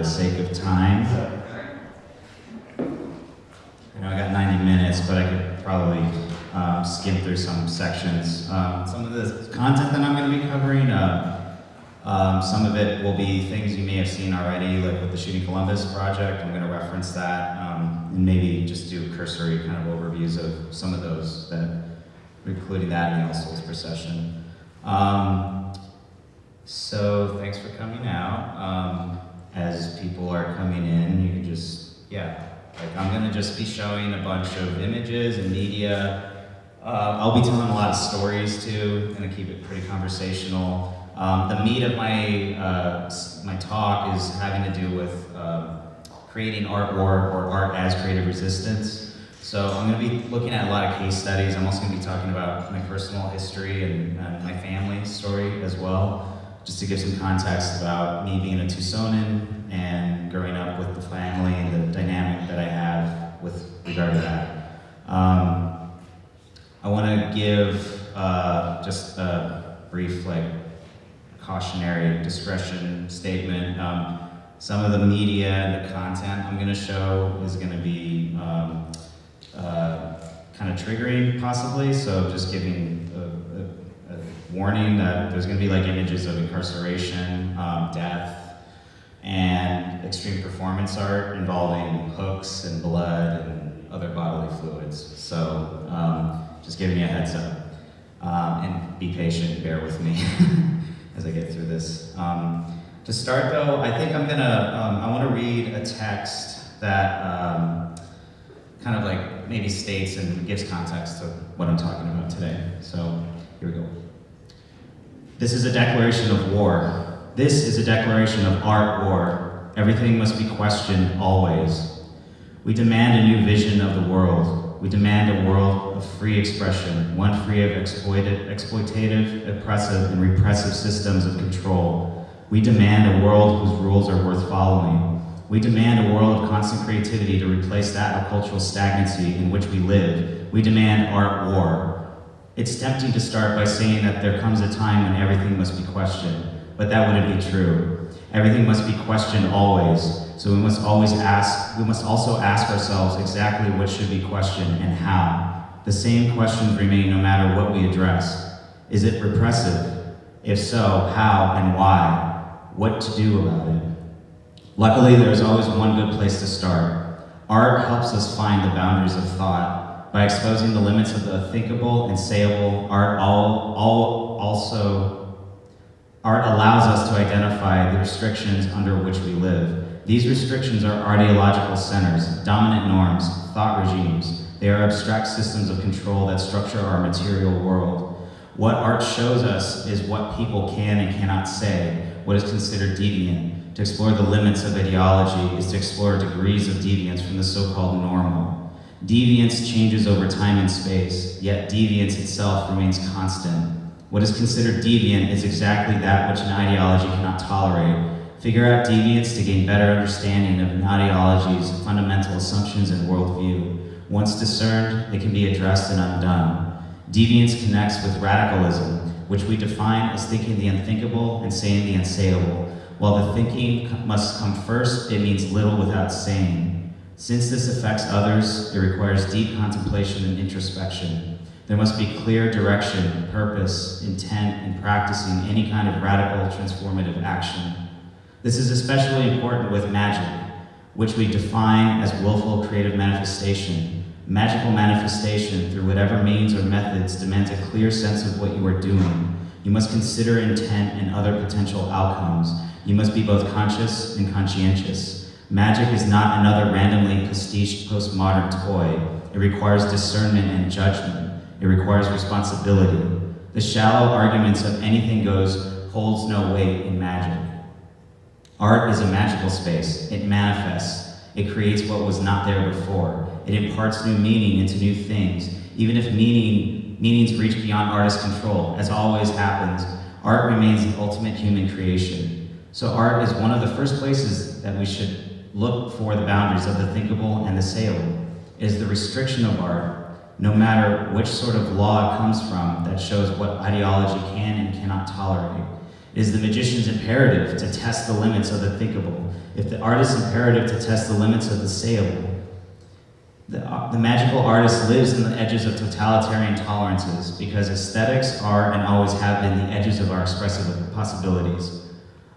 the sake of time. I know I got 90 minutes, but I could probably um, skim through some sections. Um, some of the content that I'm going to be covering, uh, um, some of it will be things you may have seen already, like with the Shooting Columbus project. I'm going to reference that um, and maybe just do cursory kind of overviews of some of those, that, including that in the All Souls procession. Um, so thanks for coming out. As people are coming in, you can just, yeah, like I'm gonna just be showing a bunch of images and media. Uh, I'll be telling a lot of stories too, gonna keep it pretty conversational. Um, the meat of my, uh, my talk is having to do with um, creating art war or art as creative resistance. So I'm to be looking at a lot of case studies. I'm also to be talking about my personal history and, and my family story as well, just to give some context about me being a Tucsonan and growing up with the family and the dynamic that I have with regard to that. Um, I want to give uh, just a brief like cautionary discretion statement. Um, some of the media and the content I'm going to show is going to be um, uh, kind of triggering, possibly. So just giving warning that there's going to be like images of incarceration, um, death, and extreme performance art involving hooks and blood and other bodily fluids. So um, just giving you a heads up. Um, and be patient, bear with me as I get through this. Um, to start though, I think I'm gonna, um, I wanna read a text that um, kind of like maybe states and gives context to what I'm talking about today. So here we go. This is a declaration of war. This is a declaration of art war. Everything must be questioned always. We demand a new vision of the world. We demand a world of free expression, one free of exploited, exploitative, oppressive, and repressive systems of control. We demand a world whose rules are worth following. We demand a world of constant creativity to replace that of cultural stagnancy in which we live. We demand art war. It's tempting to start by saying that there comes a time when everything must be questioned, but that wouldn't be true. Everything must be questioned always, so we must always ask, we must also ask ourselves exactly what should be questioned and how. The same questions remain no matter what we address. Is it repressive? If so, how and why? What to do about it? Luckily, there is always one good place to start. Art helps us find the boundaries of thought. By exposing the limits of the thinkable and sayable, art all, all also Art allows us to identify the restrictions under which we live. These restrictions are ideological centers, dominant norms, thought regimes. They are abstract systems of control that structure our material world. What art shows us is what people can and cannot say, what is considered deviant. To explore the limits of ideology is to explore degrees of deviance from the so-called normal. Deviance changes over time and space, yet deviance itself remains constant. What is considered deviant is exactly that which an ideology cannot tolerate. Figure out deviance to gain better understanding of an ideology's fundamental assumptions and worldview. Once discerned, it can be addressed and undone. Deviance connects with radicalism, which we define as thinking the unthinkable and saying the unsayable. While the thinking must come first, it means little without saying. Since this affects others, it requires deep contemplation and introspection. There must be clear direction, purpose, intent in practicing any kind of radical transformative action. This is especially important with magic, which we define as willful creative manifestation. Magical manifestation, through whatever means or methods, demands a clear sense of what you are doing. You must consider intent and other potential outcomes. You must be both conscious and conscientious. Magic is not another randomly pastiche postmodern toy. It requires discernment and judgment. It requires responsibility. The shallow arguments of anything goes holds no weight in magic. Art is a magical space. It manifests. It creates what was not there before. It imparts new meaning into new things. Even if meaning, meanings reach beyond artist control, as always happens, art remains the ultimate human creation. So art is one of the first places that we should look for the boundaries of the thinkable and the sayable. It is the restriction of art no matter which sort of law it comes from that shows what ideology can and cannot tolerate. It is the magician's imperative to test the limits of the thinkable, if the artist's imperative to test the limits of the sayable. The, the magical artist lives in the edges of totalitarian tolerances because aesthetics are and always have been the edges of our expressive possibilities.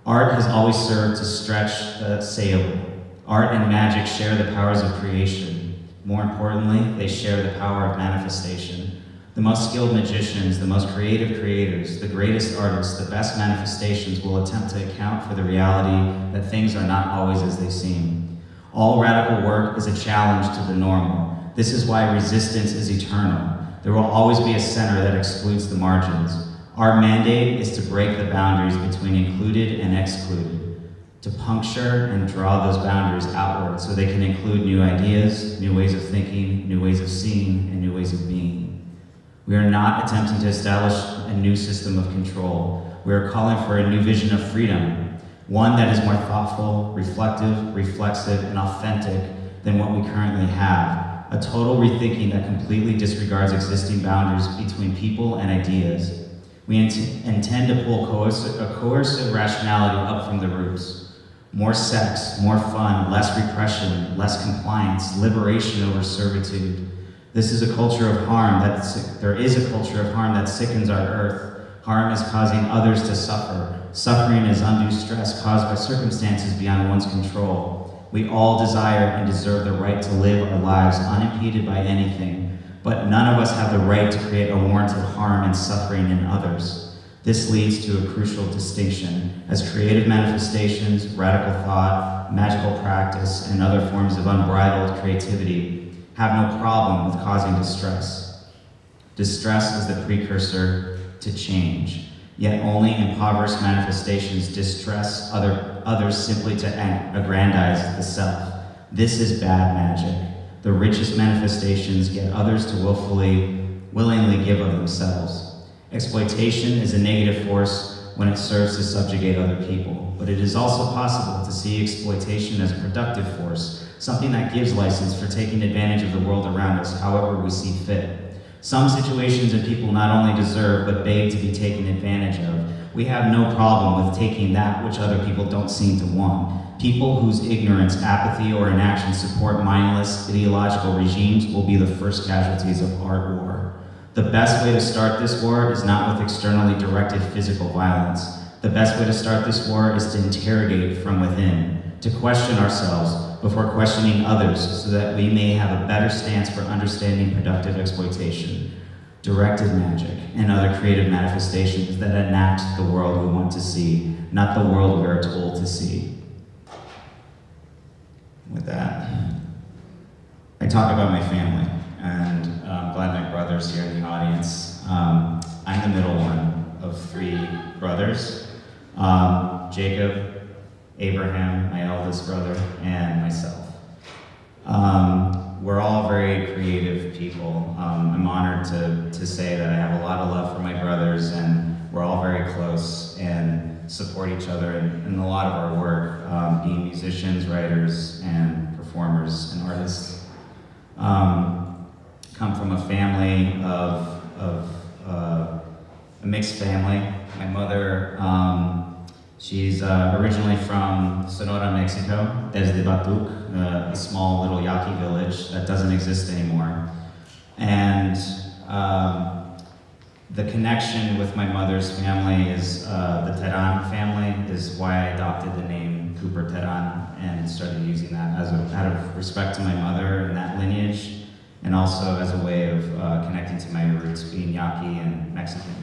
Art has always served to stretch the sayable. Art and magic share the powers of creation. More importantly, they share the power of manifestation. The most skilled magicians, the most creative creators, the greatest artists, the best manifestations will attempt to account for the reality that things are not always as they seem. All radical work is a challenge to the normal. This is why resistance is eternal. There will always be a center that excludes the margins. Our mandate is to break the boundaries between included and excluded, to puncture and draw those boundaries outward so they can include new ideas, new ways of thinking, new ways of seeing, and new ways of being. We are not attempting to establish a new system of control. We are calling for a new vision of freedom, one that is more thoughtful, reflective, reflexive, and authentic than what we currently have. A total rethinking that completely disregards existing boundaries between people and ideas. We int intend to pull a coercive rationality up from the roots. More sex, more fun, less repression, less compliance, liberation over servitude, this is a culture of harm, that there is a culture of harm that sickens our earth. Harm is causing others to suffer. Suffering is undue stress caused by circumstances beyond one's control. We all desire and deserve the right to live our lives unimpeded by anything, but none of us have the right to create unwarranted harm and suffering in others. This leads to a crucial distinction, as creative manifestations, radical thought, magical practice, and other forms of unbridled creativity have no problem with causing distress. Distress is the precursor to change, yet only impoverished manifestations distress other, others simply to aggrandize the self. This is bad magic. The richest manifestations get others to willfully, willingly give of themselves. Exploitation is a negative force when it serves to subjugate other people, but it is also possible to see exploitation as a productive force something that gives license for taking advantage of the world around us however we see fit. Some situations and people not only deserve, but beg to be taken advantage of. We have no problem with taking that which other people don't seem to want. People whose ignorance, apathy, or inaction support mindless, ideological regimes will be the first casualties of art war. The best way to start this war is not with externally directed physical violence. The best way to start this war is to interrogate from within, to question ourselves, before questioning others so that we may have a better stance for understanding productive exploitation, directed magic, and other creative manifestations that enact the world we want to see, not the world we are told to see. With that, I talk about my family, and I'm my brother's here in the audience. Um, I'm the middle one of three brothers. Um, Jacob, Abraham, my eldest brother, and myself. Um, we're all very creative people. Um, I'm honored to, to say that I have a lot of love for my brothers and we're all very close and support each other in, in a lot of our work, um, being musicians, writers, and performers and artists. Um, come from a family of, of uh, a mixed family. My mother um, She's uh, originally from Sonora, Mexico, desde Batuc, uh, a small little Yaqui village that doesn't exist anymore. And um, the connection with my mother's family is uh, the Teran family, is why I adopted the name Cooper Teran and started using that as a, out of respect to my mother and that lineage, and also as a way of uh, connecting to my roots, being Yaqui and Mexican.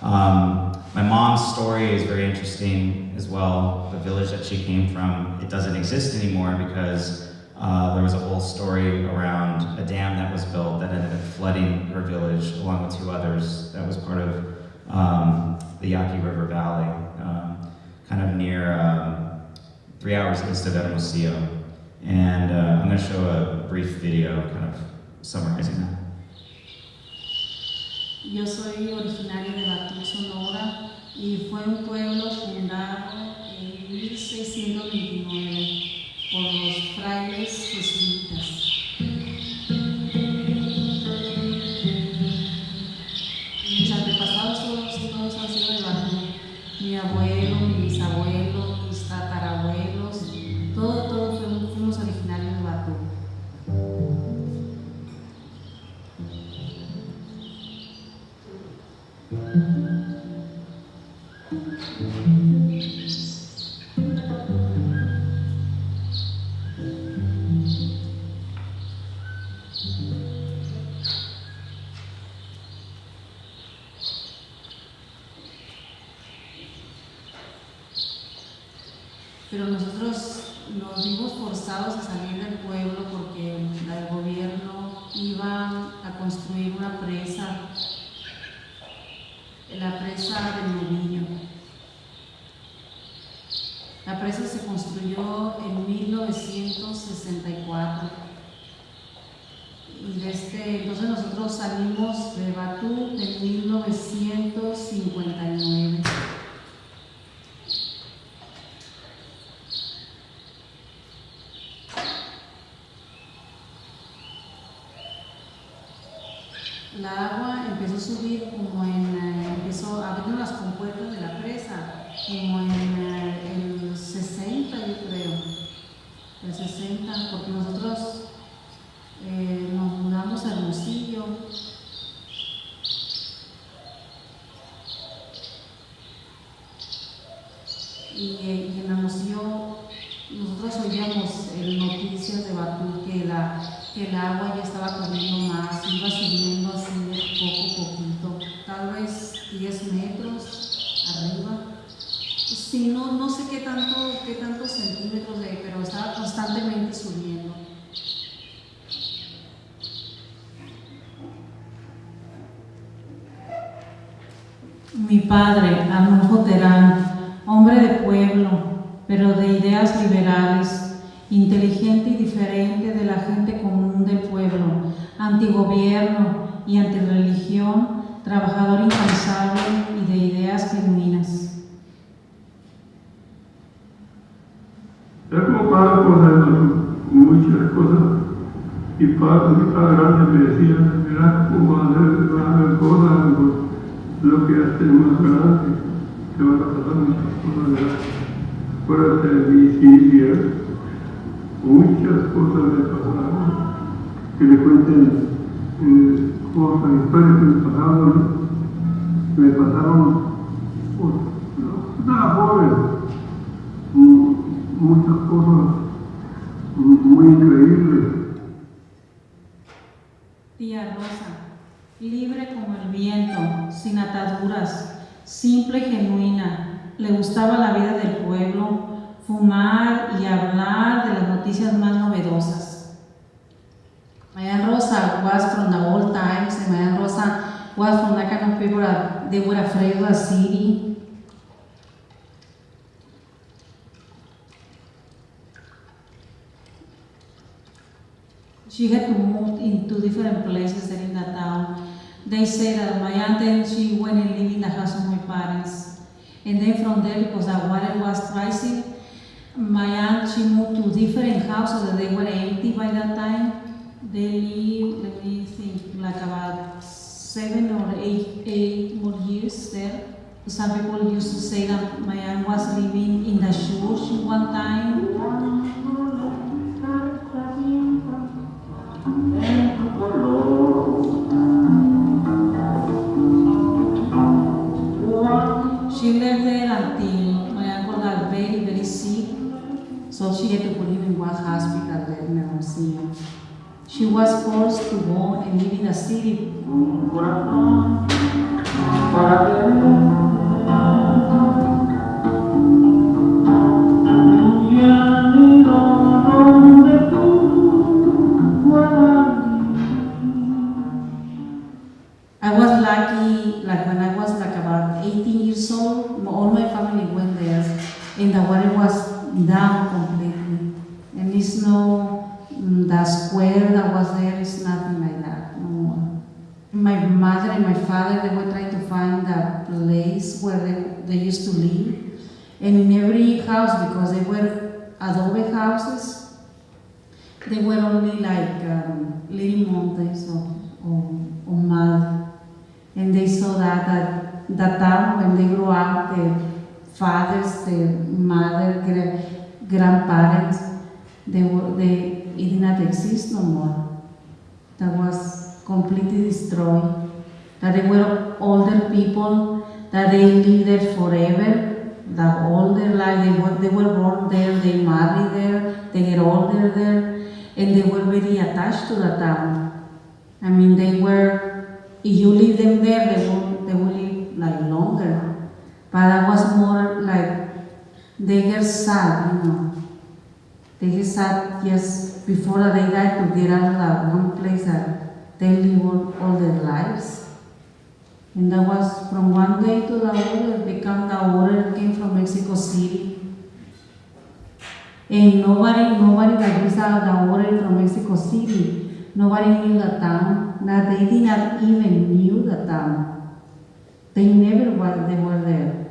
Um, my mom's story is very interesting as well. The village that she came from, it doesn't exist anymore because uh, there was a whole story around a dam that was built that ended up flooding her village along with two others that was part of um, the Yaqui River Valley, um, kind of near um, three hours east of Hermosillo. And uh, I'm to show a brief video kind of Yo soy originaria de Batu, Sonora, y fue un pueblo fundado en 1629 por los frailes y desde, este, entonces nosotros salimos de Batú en 1959. Let me think like about seven or eight, eight more years there. Some people used to say that my aunt was living in the church one time. she lived there until my uncle got very, very sick. So she had to put him in one hospital there in Hermosillo. She was forced to go and live in a city. I was lucky, like when I was like about 18 years old, all my family went there and the water was down my mother and my father, they were trying to find a place where they, they used to live. And in every house, because they were adobe houses, they were only like um, little mountains or, or, or mud. And they saw that at that time when they grew up, their fathers, their mother, their grandparents, they, were, they, it did not exist no more. That was completely destroyed, that they were older people, that they lived there forever, that all their life, they were, they were born there, they married there, they get older there, and they were very attached to the town. I mean, they were, if you leave them there, they will, they will live like longer. But I was more like, they get sad, you know. They get sad just before they die to get out of that one place that they live all, all their lives. And that was from one day to the other, they come, the water came from Mexico City. And nobody, nobody that used the the water from Mexico City, nobody knew the town, that they did not even knew the town. They never were, they were there.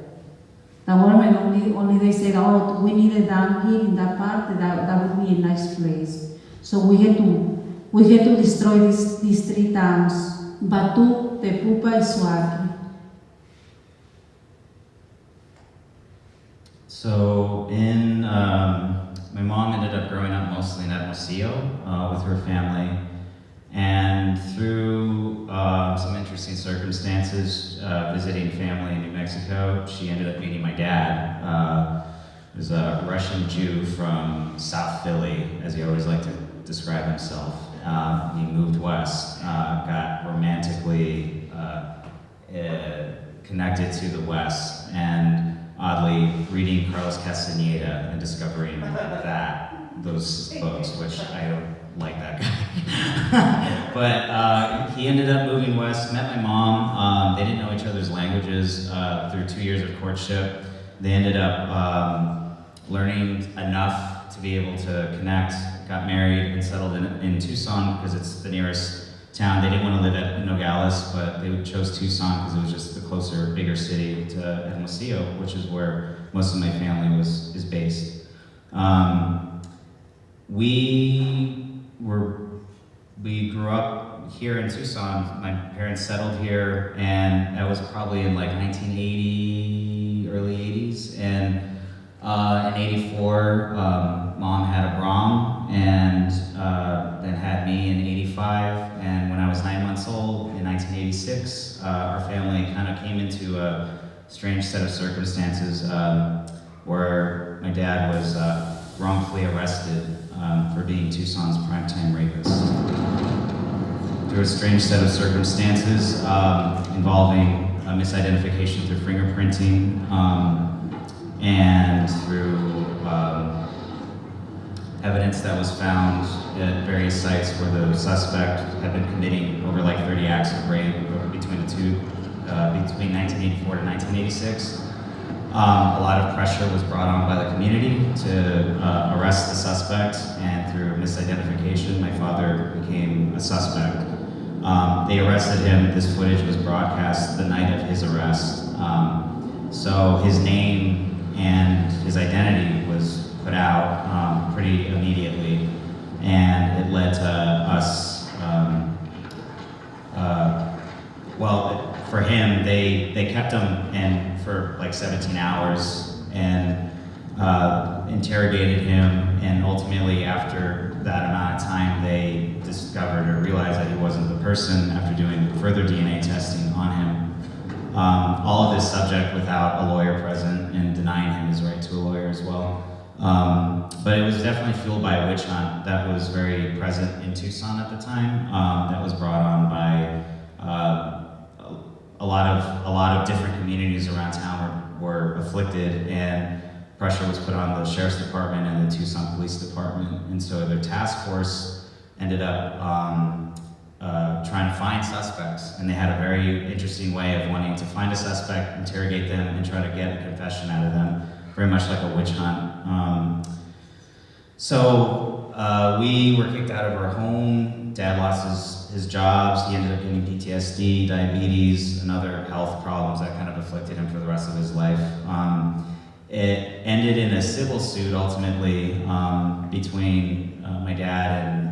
The government only, only they said, oh, we need a dam here in that part, that, that would be a nice place. So we had to, we had to destroy these, these three towns, Batu, Tepupa, and Suaqui. So in, um, my mom ended up growing up mostly in Hermosillo uh, with her family. And through uh, some interesting circumstances, uh, visiting family in New Mexico, she ended up meeting my dad. Uh, was a Russian Jew from South Philly, as he always liked to describe himself. Um, he moved west, uh, got romantically uh, uh, connected to the West, and oddly reading Carlos Castaneda and discovering that those books, which I don't like that guy. but uh, he ended up moving west, met my mom. Um, they didn't know each other's languages uh, through two years of courtship. They ended up um, learning enough to be able to connect, got married, and settled in, in Tucson because it's the nearest town. They didn't want to live at Nogales, but they chose Tucson because it was just the closer, bigger city to Hermosillo, which is where most of my family was is based. Um, we were we grew up here in Tucson. My parents settled here, and that was probably in like 1980, early 80s. And uh, in '84, um, mom had Abram, and uh, then had me in '85. And when I was nine months old, in 1986, uh, our family kind of came into a strange set of circumstances um, where my dad was uh, wrongfully arrested um, for being Tucson's primetime rapist. Through a strange set of circumstances um, involving a misidentification through fingerprinting um, and through um, evidence that was found at various sites where the suspect had been committing over like 30 acts of rape between the two, uh, between 1984 to 1986. Um, a lot of pressure was brought on by the community to uh, arrest the suspect, and through misidentification, my father became a suspect. Um, they arrested him. This footage was broadcast the night of his arrest. Um, so his name and his identity was put out um, pretty immediately, and it led to us. Um, uh, well, for him, they they kept him in for like 17 hours and uh, interrogated him, and ultimately, after that amount of time, they discovered or realized that he wasn't the person. After doing further DNA testing on him, um, all of this subject without a lawyer present and denying him his right to a lawyer as well. Um, but it was definitely fueled by a witch hunt that was very present in Tucson at the time. Um, that was brought on by uh, a lot of a lot of different communities around town were, were afflicted, and pressure was put on the sheriff's department and the Tucson Police Department, and so their task force ended up um, uh, trying to find suspects, and they had a very interesting way of wanting to find a suspect, interrogate them, and try to get a confession out of them, very much like a witch hunt. Um, so uh, we were kicked out of our home. Dad lost his, his jobs. He ended up getting PTSD, diabetes, and other health problems that kind of afflicted him for the rest of his life. Um, it ended in a civil suit ultimately um, between uh, my dad and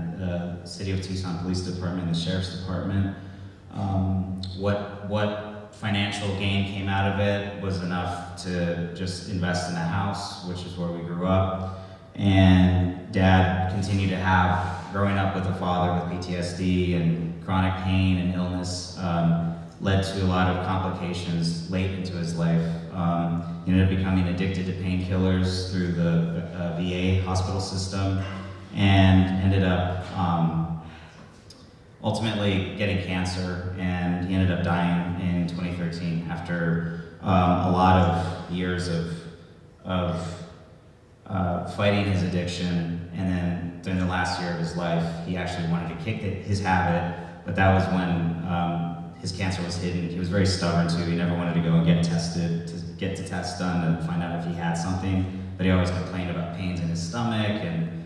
the City of Tucson Police Department the Sheriff's Department. Um, what, what financial gain came out of it was enough to just invest in a house, which is where we grew up. And dad continued to have, growing up with a father with PTSD and chronic pain and illness, um, led to a lot of complications late into his life. Um, he ended up becoming addicted to painkillers through the uh, VA hospital system. And ended up um, ultimately getting cancer, and he ended up dying in 2013 after um, a lot of years of of uh, fighting his addiction, and then during the last year of his life, he actually wanted to kick it, his habit, but that was when um, his cancer was hidden. He was very stubborn too. He never wanted to go and get tested, to get the test done and find out if he had something, but he always complained about pains in his stomach, and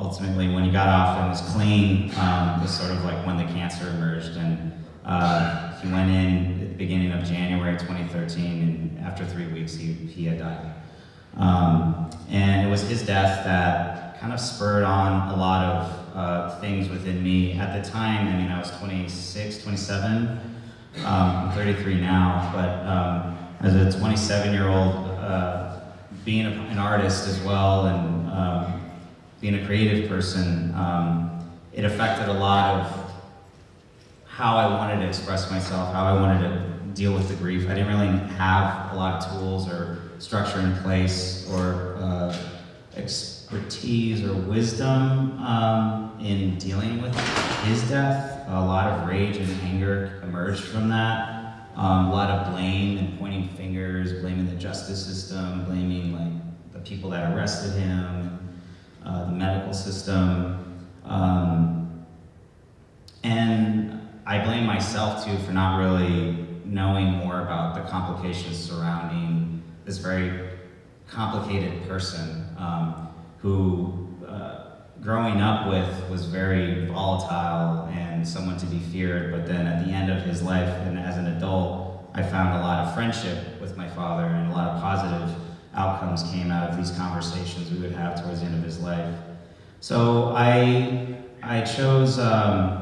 ultimately when he got off and was clean, um, was sort of like when the cancer emerged, and uh, he went in at the beginning of January 2013, and after three weeks, he, he had died. Um, and it was his death that kind of spurred on a lot of uh, things within me. At the time, I mean, I was 26, 27. Um, I'm 33 now, but um, as a 27 year old, uh, being an artist as well and um, being a creative person, um, it affected a lot of how I wanted to express myself, how I wanted to deal with the grief. I didn't really have a lot of tools or structure in place or uh, expertise or wisdom um, in dealing with his death. A lot of rage and anger emerged from that. Um, a lot of blame and pointing fingers, blaming the justice system, blaming like the people that arrested him, uh, the medical system. Um, and I blame myself too for not really knowing more about the complications surrounding this very complicated person um, who, uh, growing up with, was very volatile and someone to be feared. But then at the end of his life, and as an adult, I found a lot of friendship with my father, and a lot of positive outcomes came out of these conversations we would have towards the end of his life. So I, I chose. Um,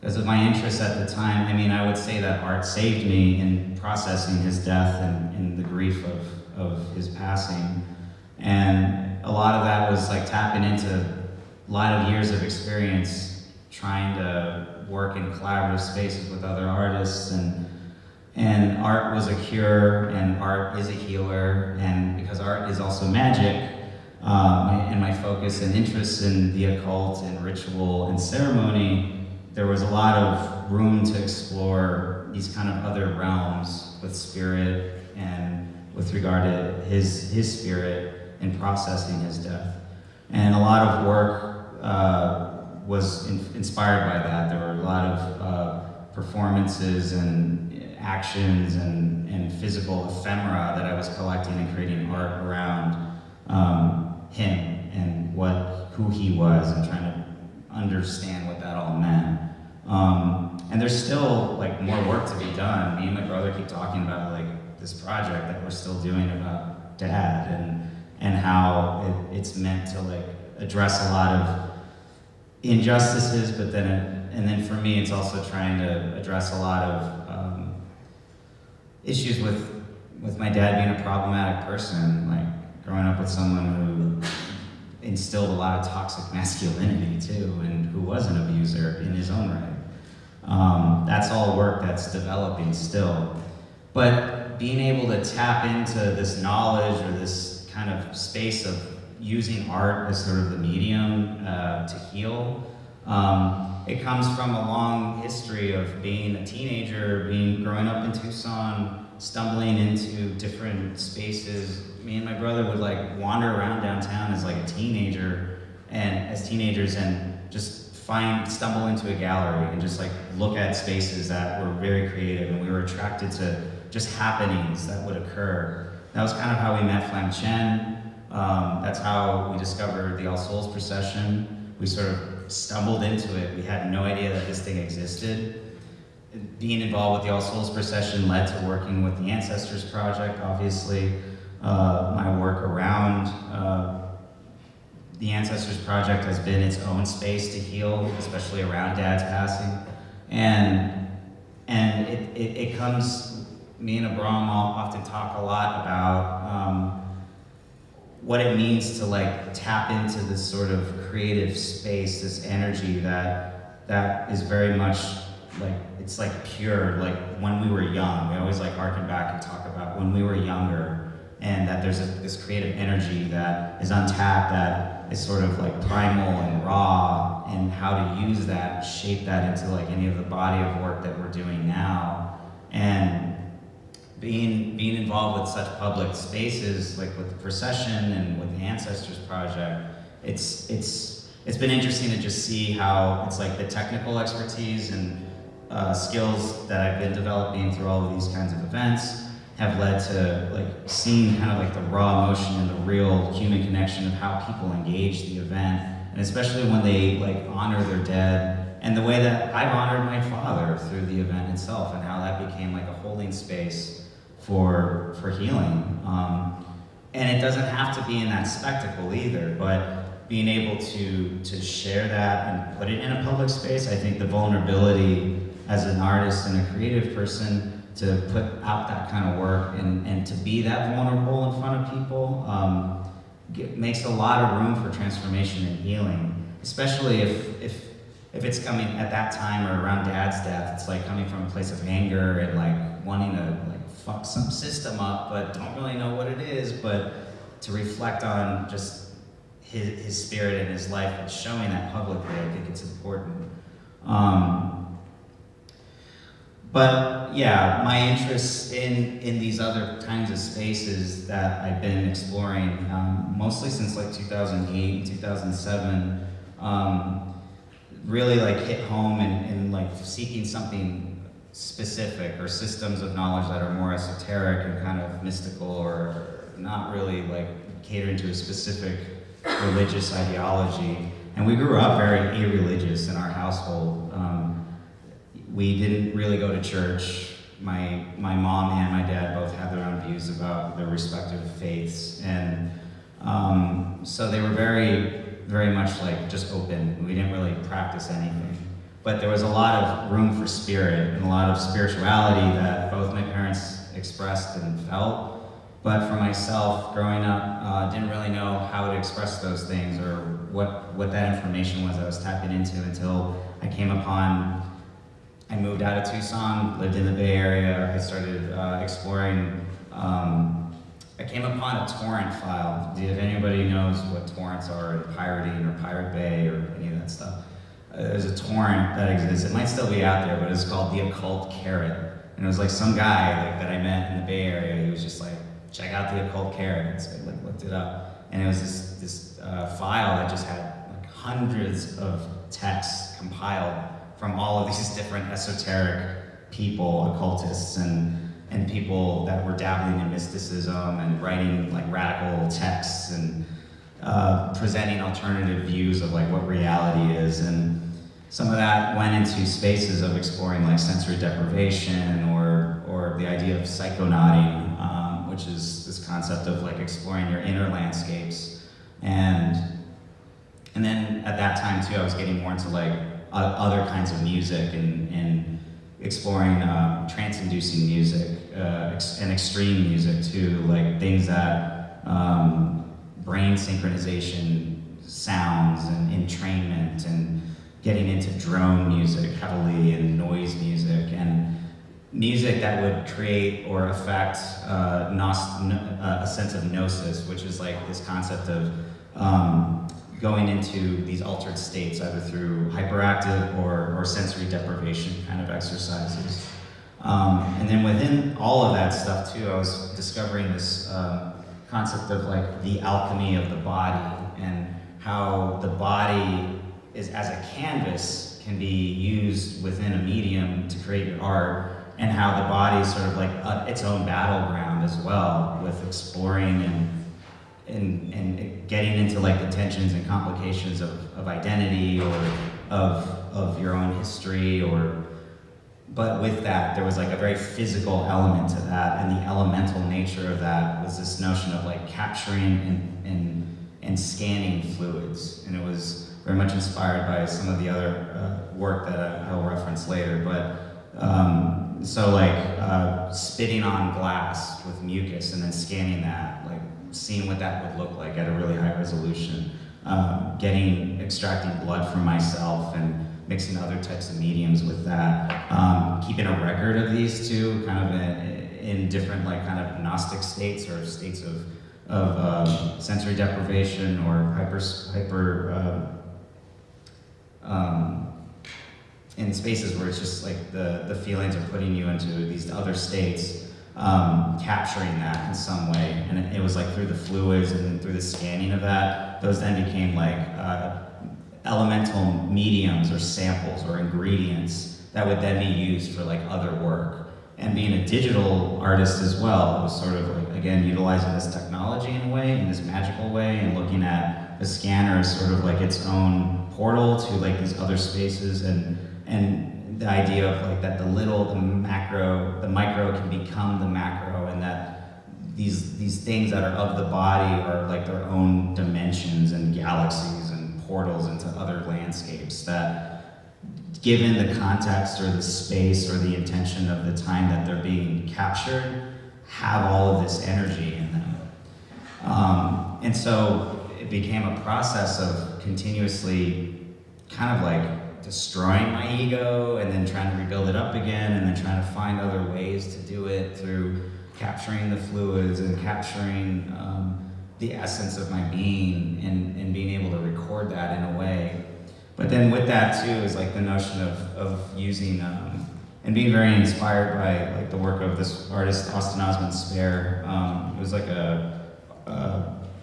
because of my interests at the time, I mean, I would say that art saved me in processing his death and, and the grief of, of his passing. And a lot of that was like tapping into a lot of years of experience trying to work in collaborative spaces with other artists and and art was a cure and art is a healer and because art is also magic um, and my focus and interest in the occult and ritual and ceremony there was a lot of room to explore these kind of other realms with spirit and with regard to his, his spirit in processing his death. And a lot of work uh, was in, inspired by that. There were a lot of uh, performances and actions and, and physical ephemera that I was collecting and creating art around um, him and what who he was and trying to understand what that all meant. Um, and there's still like more work to be done. Me and my brother keep talking about like this project that we're still doing about dad and and how it, it's meant to like address a lot of injustices, but then it, and then for me it's also trying to address a lot of issues with with my dad being a problematic person, like growing up with someone who instilled a lot of toxic masculinity too, and who was an abuser in his own right. Um, that's all work that's developing still. But being able to tap into this knowledge or this kind of space of using art as sort of the medium uh, to heal, um, it comes from a long history of being a teenager, being growing up in Tucson, stumbling into different spaces. Me and my brother would like wander around downtown as like a teenager and as teenagers and just find stumble into a gallery and just like look at spaces that were very creative and we were attracted to just happenings that would occur. That was kind of how we met Flam Chen. Um, that's how we discovered the All Souls procession. We sort of stumbled into it. We had no idea that this thing existed. Being involved with the All Souls procession led to working with the Ancestors Project, obviously. Uh, my work around uh, the Ancestors Project has been its own space to heal, especially around Dad's passing. And, and it, it, it comes, me and Abram often talk a lot about um, what it means to like tap into this sort of creative space, this energy that, that is very much like, it's like pure, like when we were young. We always like harken back and talk about when we were younger and that there's a, this creative energy that is untapped that is sort of like primal and raw, and how to use that, shape that into like any of the body of work that we're doing now. And being being involved with such public spaces, like with the procession and with the Ancestors Project, it's it's it's been interesting to just see how it's like the technical expertise and uh, skills that I've been developing through all of these kinds of events have led to like seeing kind of like the raw emotion and the real human connection of how people engage the event, and especially when they like honor their dead, and the way that I've honored my father through the event itself, and how that became like a holding space for for healing. Um, and it doesn't have to be in that spectacle either, but being able to to share that and put it in a public space, I think the vulnerability as an artist and a creative person to put out that kind of work and, and to be that vulnerable in front of people um, get, makes a lot of room for transformation and healing, especially if, if, if it's coming at that time or around dad's death, it's like coming from a place of anger and like wanting to like fuck some system up, but don't really know what it is, but to reflect on just his, his spirit and his life and showing that publicly, I think it's important. Um, but yeah, my interest in, in these other kinds of spaces that I've been exploring, um, mostly since like 2008 and 2007, um, really like hit home and, and like seeking something specific or systems of knowledge that are more esoteric and kind of mystical or not really like catering to a specific religious ideology. And we grew up very irreligious in our household. Um, we didn't really go to church. My, my mom and my dad both had their own views about their respective faiths. And um, so they were very, very much like just open. We didn't really practice anything. But there was a lot of room for spirit and a lot of spirituality that both my parents expressed and felt. But for myself, growing up, uh, didn't really know how to express those things or what, what that information was I was tapping into until I came upon I moved out of Tucson, lived in the Bay Area. I started uh, exploring. Um, I came upon a torrent file. If anybody knows what torrents are, pirating or Pirate Bay or any of that stuff, uh, there's a torrent that exists. It might still be out there, but it's called the Occult Carrot. And it was like some guy like, that I met in the Bay Area. He was just like, check out the Occult Carrot. So I like, looked it up, and it was this this uh, file that just had like hundreds of texts compiled from all of these different esoteric people, occultists, and, and people that were dabbling in mysticism and writing like radical texts and uh, presenting alternative views of like what reality is. And some of that went into spaces of exploring like sensory deprivation or, or the idea of psychonauting, um, which is this concept of like exploring your inner landscapes. And, and then at that time too, I was getting more into like other kinds of music and, and exploring um, trance-inducing music uh, ex and extreme music too, like things that um, brain synchronization sounds and entrainment and getting into drone music heavily and noise music and music that would create or affect uh, uh, a sense of gnosis, which is like this concept of um, going into these altered states, either through hyperactive or, or sensory deprivation kind of exercises. Um, and then within all of that stuff too, I was discovering this um, concept of like the alchemy of the body and how the body is as a canvas can be used within a medium to create your art and how the body is sort of like a, its own battleground as well with exploring and and, and getting into like the tensions and complications of, of identity or of, of your own history or but with that there was like a very physical element to that and the elemental nature of that was this notion of like capturing and, and, and scanning fluids and it was very much inspired by some of the other uh, work that I, will reference later but um, so like uh, spitting on glass with mucus and then scanning that like seeing what that would look like at a really high resolution, um, getting, extracting blood from myself and mixing other types of mediums with that, um, keeping a record of these two kind of in, in, different like kind of Gnostic states or states of, of um, sensory deprivation or hyper hyper um, um, in spaces where it's just like the, the feelings are putting you into these other states, um, capturing that in some way. And it, it was like through the fluids and through the scanning of that, those then became like uh, elemental mediums or samples or ingredients that would then be used for like other work. And being a digital artist as well, it was sort of like, again, utilizing this technology in a way, in this magical way, and looking at the scanner as sort of like its own portal to like these other spaces and and the idea of like that the little, the macro, the micro can become the macro and that these these things that are of the body are like their own dimensions and galaxies and portals into other landscapes that given the context or the space or the intention of the time that they're being captured, have all of this energy in them. Um, and so it became a process of continuously kind of like destroying my ego and then trying to rebuild it up again and then trying to find other ways to do it through capturing the fluids and capturing um, the essence of my being and, and being able to record that in a way but then with that too is like the notion of, of using um, and being very inspired by like the work of this artist Austin Osman Spare. Um, was like a, a,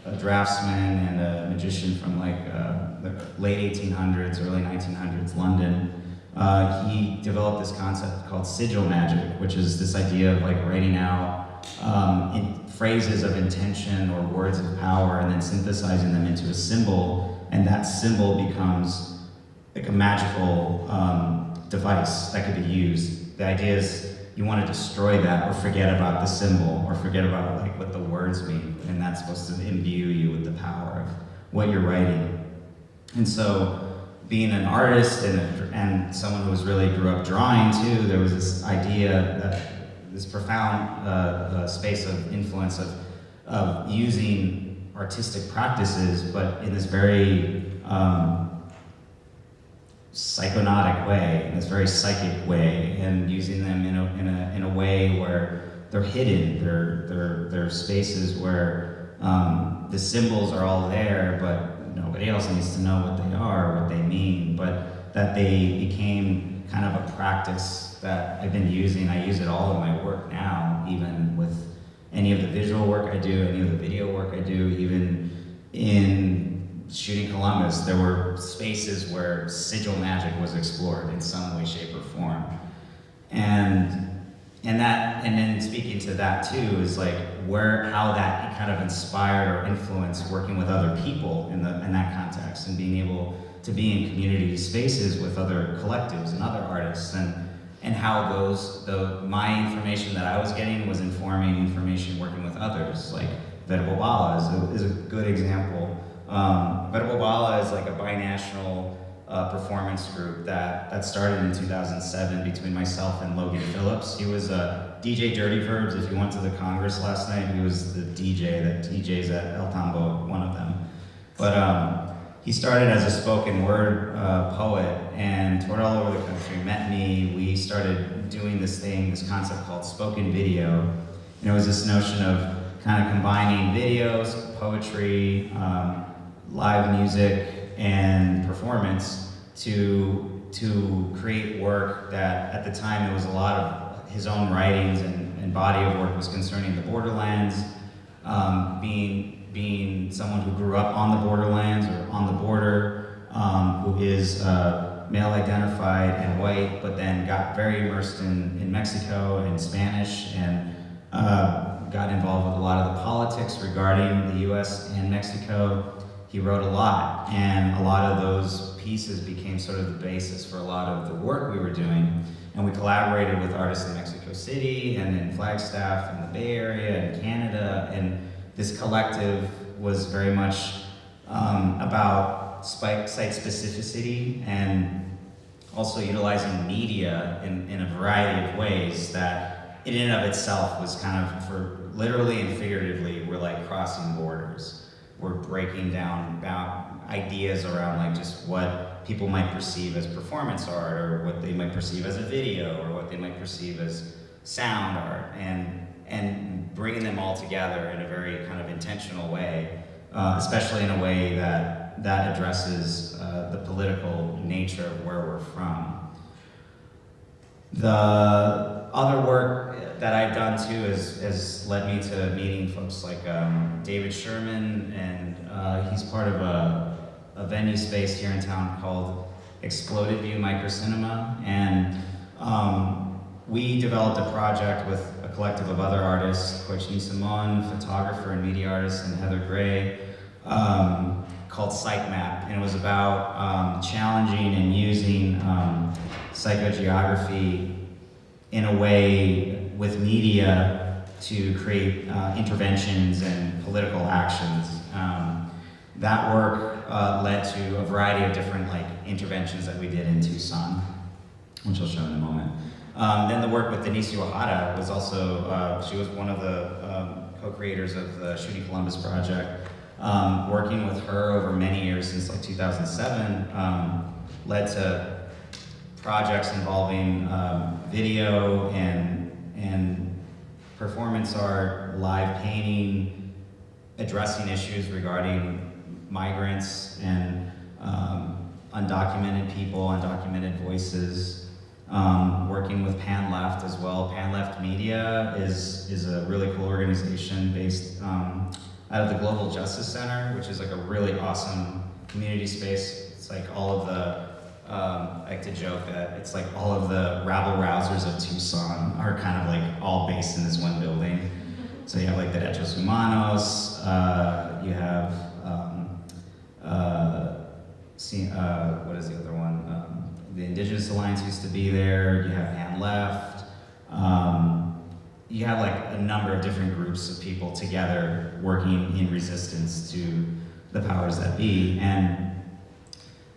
a draftsman and a magician from like uh, the late 1800s, early 1900s London. Uh, he developed this concept called sigil magic, which is this idea of like writing out um, in phrases of intention or words of power and then synthesizing them into a symbol, and that symbol becomes like a magical um, device that could be used. The idea is you want to destroy that or forget about the symbol or forget about like what the words mean, and that's supposed to imbue you with the power of what you're writing. And so, being an artist and, and someone who was really grew up drawing too, there was this idea that this profound uh, uh, space of influence of, of using artistic practices, but in this very um, psychonautic way, in this very psychic way, and using them in a, in a, in a way where they're hidden, they're, they're, they're spaces where um, the symbols are all there, but nobody else needs to know what they are, what they mean, but that they became kind of a practice that I've been using. I use it all in my work now, even with any of the visual work I do, any of the video work I do, even in shooting Columbus, there were spaces where sigil magic was explored in some way, shape, or form. And and that and then speaking to that too is like where how that kind of inspired or influenced working with other people in the in that context and being able to be in community spaces with other collectives and other artists and and how those the my information that I was getting was informing information working with others. Like Verbobala is a, is a good example. Um, Verbobala is like a binational uh, performance group that, that started in 2007 between myself and Logan Phillips. He was a DJ Dirty Verbs. If you went to the Congress last night, he was the DJ that DJs at El Tambo, one of them. But um, he started as a spoken word uh, poet and toured all over the country, met me. We started doing this thing, this concept called spoken video. And it was this notion of kind of combining videos, poetry, um, live music and performance to, to create work that at the time it was a lot of his own writings and, and body of work was concerning the borderlands, um, being, being someone who grew up on the borderlands or on the border, um, who is uh, male identified and white, but then got very immersed in, in Mexico and Spanish and uh, got involved with a lot of the politics regarding the US and Mexico he wrote a lot, and a lot of those pieces became sort of the basis for a lot of the work we were doing. And we collaborated with artists in Mexico City and in Flagstaff and the Bay Area and Canada. And this collective was very much um, about site specificity and also utilizing media in, in a variety of ways that in and of itself was kind of, for literally and figuratively, we're like crossing borders we're breaking down about ideas around like just what people might perceive as performance art or what they might perceive as a video or what they might perceive as sound art and and bringing them all together in a very kind of intentional way, uh, especially in a way that that addresses uh, the political nature of where we're from. The other work that I've done too has, has led me to meeting folks like um, David Sherman, and uh, he's part of a, a venue space here in town called Exploded View Microcinema, and um, we developed a project with a collective of other artists, Courtney Simon, photographer and media artist, and Heather Gray, um, called Psych Map, and it was about um, challenging and using um, psychogeography in a way with media to create uh, interventions and political actions. Um, that work uh, led to a variety of different like interventions that we did in Tucson, which I'll show in a moment. Um, then the work with Denise Uyehara was also, uh, she was one of the um, co-creators of the Shooting Columbus project. Um, working with her over many years since like 2007 um, led to projects involving um, video and, and performance art, live painting, addressing issues regarding migrants and um, undocumented people, undocumented voices, um, working with Pan Left as well. Pan Left Media is, is a really cool organization based um, out of the Global Justice Center, which is like a really awesome community space. It's like all of the um, I like to joke that it's like all of the rabble rousers of Tucson are kind of like all based in this one building. So you have like the Derechos Humanos, uh, you have, um, uh, uh, what is the other one? Um, the Indigenous Alliance used to be there, you have Pan Left. Um, you have like a number of different groups of people together working in resistance to the powers that be. And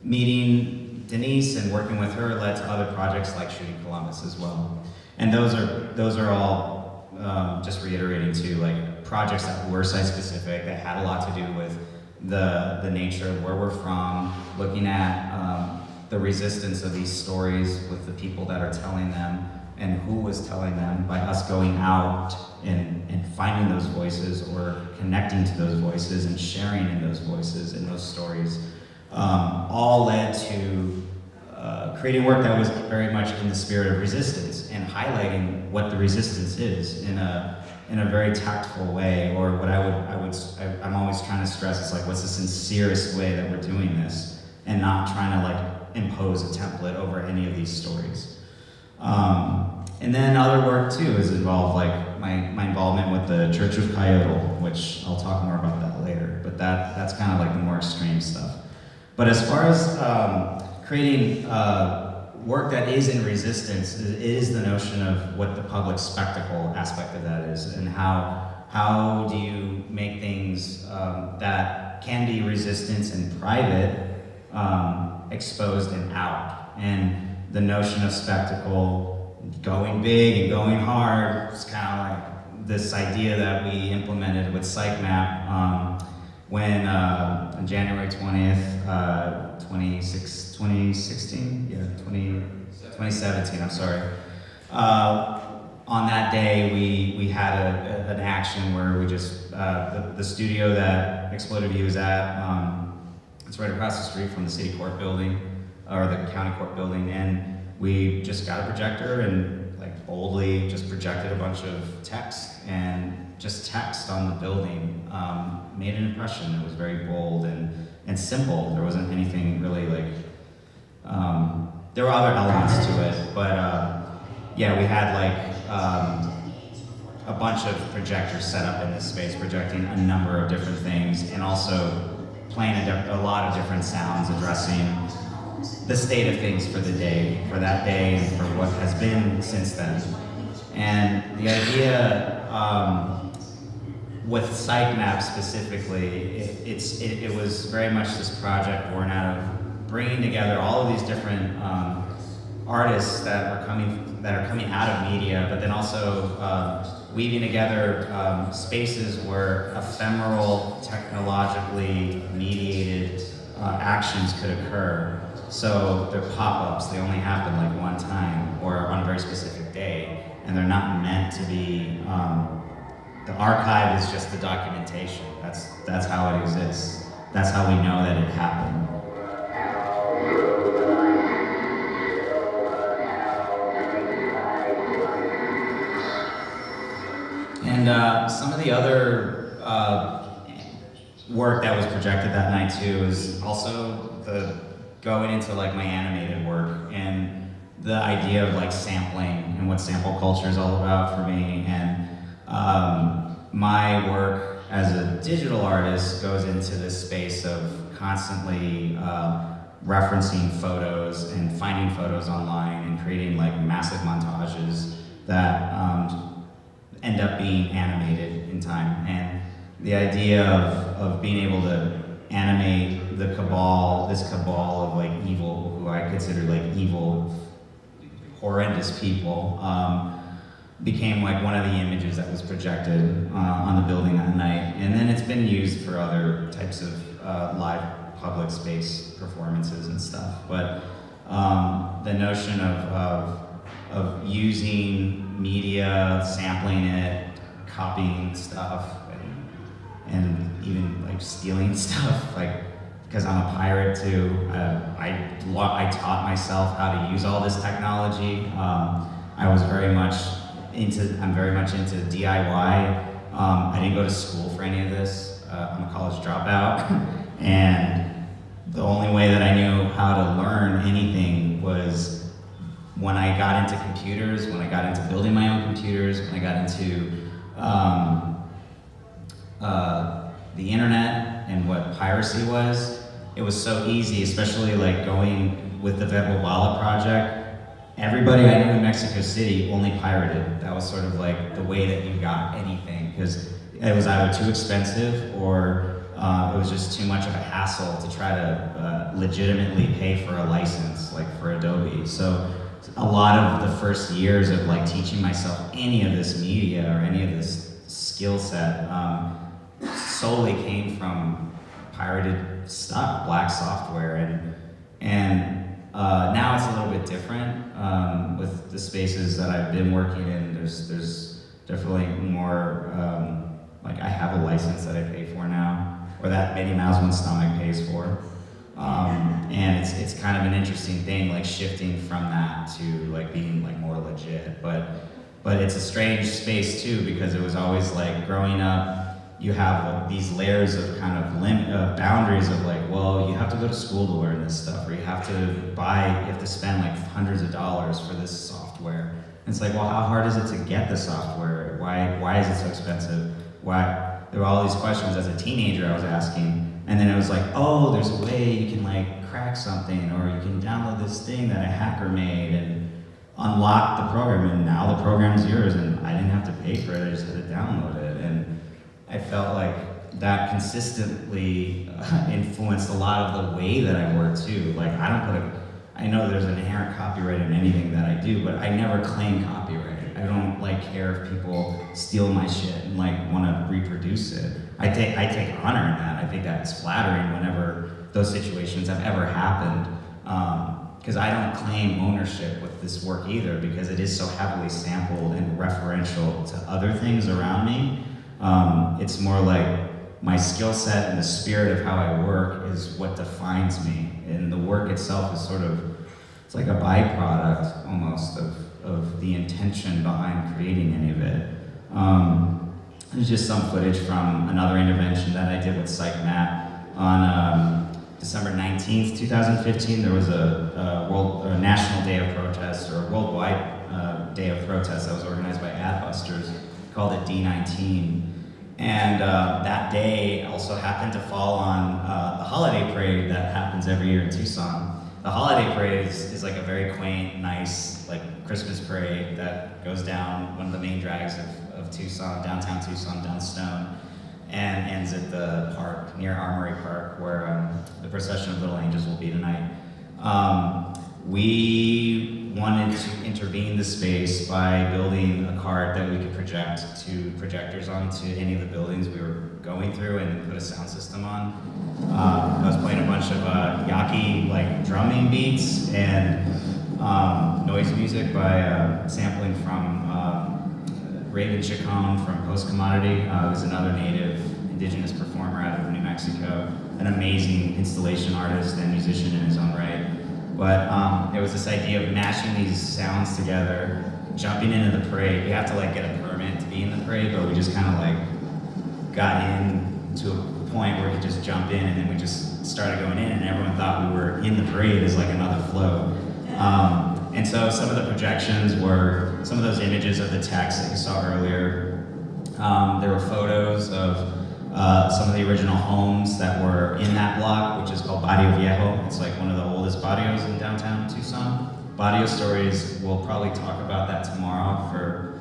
meeting Denise and working with her led to other projects like Shooting Columbus as well. And those are, those are all, um, just reiterating too, like projects that were site specific, that had a lot to do with the, the nature of where we're from, looking at um, the resistance of these stories with the people that are telling them and who was telling them by us going out and, and finding those voices or connecting to those voices and sharing in those voices and those stories um, all led to uh, creating work that was very much in the spirit of resistance and highlighting what the resistance is in a in a very tactful way, or what I would I would I, I'm always trying to stress is like what's the sincerest way that we're doing this, and not trying to like impose a template over any of these stories. Um, and then other work too is involved like my, my involvement with the Church of Coyote, which I'll talk more about that later. But that that's kind of like the more extreme stuff. But as far as um, creating uh, work that is in resistance, is, is the notion of what the public spectacle aspect of that is, and how how do you make things um, that can be resistance in private um, exposed and out, and the notion of spectacle going big and going hard is kind of like this idea that we implemented with PsychMap um, when uh, on January 20th, uh, 26, 2016, yeah, 20, 2017, I'm sorry. Uh, on that day, we, we had a, a- an action where we just, uh, the, the studio that Exploded View is at, um, it's right across the street from the city court building, or the county court building, and we just got a projector and like boldly just projected a bunch of text and just text on the building um, made an impression. It was very bold and, and simple. There wasn't anything really like, um, there were other elements to it, but uh, yeah, we had like um, a bunch of projectors set up in this space, projecting a number of different things, and also playing a, a lot of different sounds addressing the state of things for the day, for that day, and for what has been since then. And the idea um, with SiteMap specifically, it, it's, it, it was very much this project born out of bringing together all of these different um, artists that are coming that are coming out of media, but then also um, weaving together um, spaces where ephemeral, technologically mediated uh, actions could occur. So they're pop-ups; they only happen like one time or on a very specific day, and they're not meant to be. Um, the archive is just the documentation. That's that's how it exists. That's how we know that it happened. And uh, some of the other uh, work that was projected that night too is also the going into like my animated work and the idea of like sampling and what sample culture is all about for me. And um, my work as a digital artist goes into this space of constantly uh, referencing photos and finding photos online and creating like massive montages that um, end up being animated in time. And the idea of, of being able to animate the cabal, this cabal of like evil, who I consider like evil, horrendous people, um, became like one of the images that was projected uh, on the building that night. And then it's been used for other types of uh, live public space performances and stuff. But um, the notion of, of, of using media, sampling it, copying stuff, and, and even like stealing stuff, like because I'm a pirate too. Uh, I, I taught myself how to use all this technology. Um, I was very much into, I'm very much into DIY. Um, I didn't go to school for any of this. Uh, I'm a college dropout. and the only way that I knew how to learn anything was when I got into computers, when I got into building my own computers, when I got into um, uh, the internet and what piracy was, it was so easy, especially like going with the Verbobala project. Everybody I knew in Mexico City only pirated. That was sort of like the way that you got anything because it was either too expensive or uh, it was just too much of a hassle to try to uh, legitimately pay for a license, like for Adobe. So a lot of the first years of like teaching myself any of this media or any of this skill set um, solely came from pirated stuff, black software, and and uh, now it's a little bit different um, with the spaces that I've been working in. There's there's definitely more um, like I have a license that I pay for now, or that Minnie Mouse One Stomach pays for. Um, and it's, it's kind of an interesting thing, like shifting from that to like being like more legit. But, but it's a strange space too, because it was always like growing up, you have these layers of kind of lim- uh, boundaries of like, well, you have to go to school to learn this stuff, or you have to buy, you have to spend like hundreds of dollars for this software. And it's like, well, how hard is it to get the software? Why, why is it so expensive? Why? There were all these questions as a teenager I was asking. And then it was like, oh, there's a way you can like crack something, or you can download this thing that a hacker made and unlock the program, and now the program's yours, and I didn't have to pay for it, I just had to download it. I felt like that consistently uh, influenced a lot of the way that I work too. Like I don't put a, I know there's an inherent copyright in anything that I do, but I never claim copyright. I don't like care if people steal my shit and like want to reproduce it. I take I take honor in that. I think that's flattering whenever those situations have ever happened. Because I don't claim ownership with this work either, because it is so heavily sampled and referential to other things around me. Um, it's more like my skill set and the spirit of how I work is what defines me. And the work itself is sort of, it's like a byproduct almost of, of the intention behind creating any of it. Um, there's just some footage from another intervention that I did with Psych Map on um, December 19th, 2015. There was a, a world, a national day of protest or a worldwide uh, day of protest that was organized by Adbusters called it D19. And uh, that day also happened to fall on uh, the holiday parade that happens every year in Tucson. The holiday parade is, is like a very quaint, nice, like Christmas parade that goes down one of the main drags of, of Tucson, downtown Tucson, down Stone, and ends at the park near Armory Park, where um, the procession of Little Angels will be tonight. Um, we wanted to intervene the space by building a cart that we could project to projectors onto any of the buildings we were going through and put a sound system on. Um, I was playing a bunch of uh, Yaqui like drumming beats and um, noise music by uh, sampling from um, Raven Chacon from Postcommodity, uh, who's another native indigenous performer out of New Mexico, an amazing installation artist and musician in his own right. But um, it was this idea of mashing these sounds together, jumping into the parade. We have to like get a permit to be in the parade, but we just kind of like got in to a point where we just jump in, and then we just started going in, and everyone thought we were in the parade as like another flow. Um, and so some of the projections were some of those images of the text that you saw earlier. Um, there were photos of uh, some of the original homes that were in that block, which is called Barrio Viejo. It's like one of the oldest barrios in downtown Tucson. Barrio Stories, we'll probably talk about that tomorrow for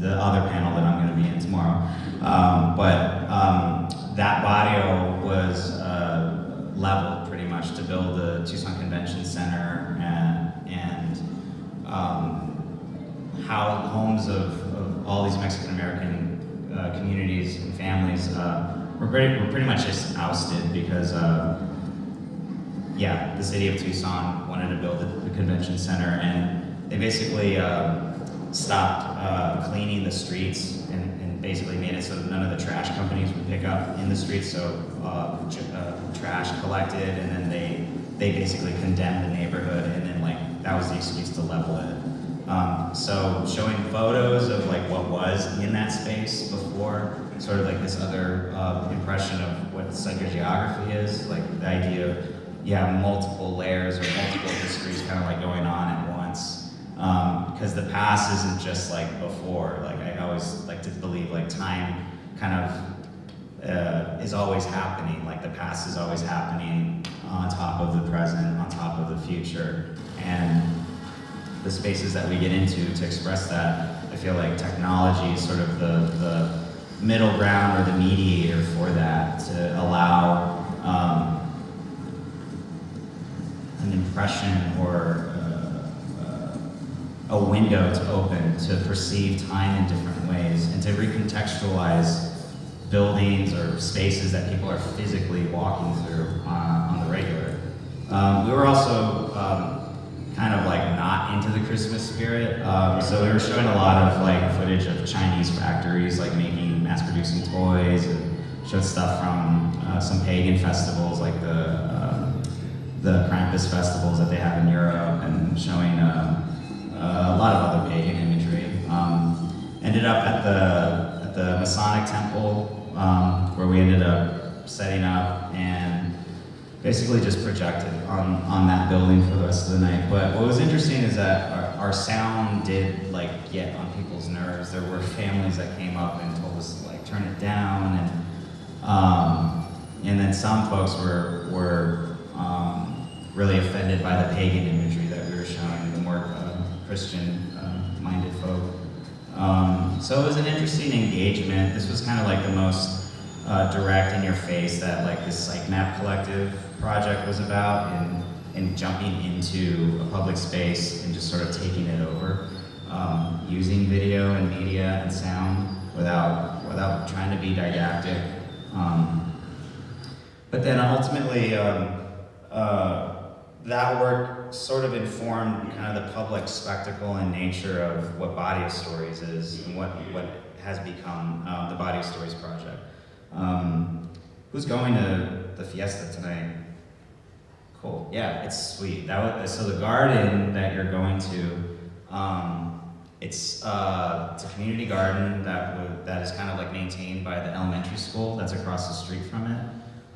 the other panel that I'm going to be in tomorrow. Um, but um, that barrio was uh, leveled pretty much to build the Tucson Convention Center and, and um, how homes of, of all these Mexican American uh, communities and families uh, were, pretty, were pretty much just ousted because, uh, yeah, the city of Tucson wanted to build the, the convention center and they basically uh, stopped uh, cleaning the streets and, and basically made it so that none of the trash companies would pick up in the streets. So uh, trash collected and then they, they basically condemned the neighborhood and then like that was the excuse to level it. Um, so showing photos of like what was in that space before, sort of like this other uh, impression of what psychogeography is, like the idea of yeah multiple layers or multiple histories kind of like going on at once. Because the past isn't just like before. Like I always like to believe like time kind of uh, is always happening. Like the past is always happening on top of the present, on top of the future, and the spaces that we get into to express that. I feel like technology is sort of the, the middle ground or the mediator for that to allow um, an impression or uh, uh, a window to open to perceive time in different ways and to recontextualize buildings or spaces that people are physically walking through uh, on the regular. Um, we were also um, kind of like not into the Christmas spirit, um, so we were showing a lot of like footage of Chinese factories like making mass-producing toys and showed stuff from uh, some pagan festivals like the um, the Krampus festivals that they have in Europe and showing um, uh, a lot of other pagan imagery. Um, ended up at the at the Masonic Temple um, where we ended up setting up and basically just projected on, on that building for the rest of the night. But what was interesting is that our, our sound did like get on people's nerves. There were families that came up and told us to like turn it down and um, and then some folks were were um, really offended by the pagan imagery that we were showing, the more uh, Christian-minded folk. Um, so it was an interesting engagement. This was kind of like the most uh, direct in your face that like this Psych Map Collective project was about and, and jumping into a public space and just sort of taking it over, um, using video and media and sound without, without trying to be didactic. Um, but then ultimately, um, uh, that work sort of informed kind of the public spectacle and nature of what Barrio Stories is and what, what has become um, the Barrio Stories project. Um, who's going to the fiesta tonight? Cool. Yeah, it's sweet. That was, so the garden that you're going to, um, it's uh, it's a community garden that that is kind of like maintained by the elementary school that's across the street from it.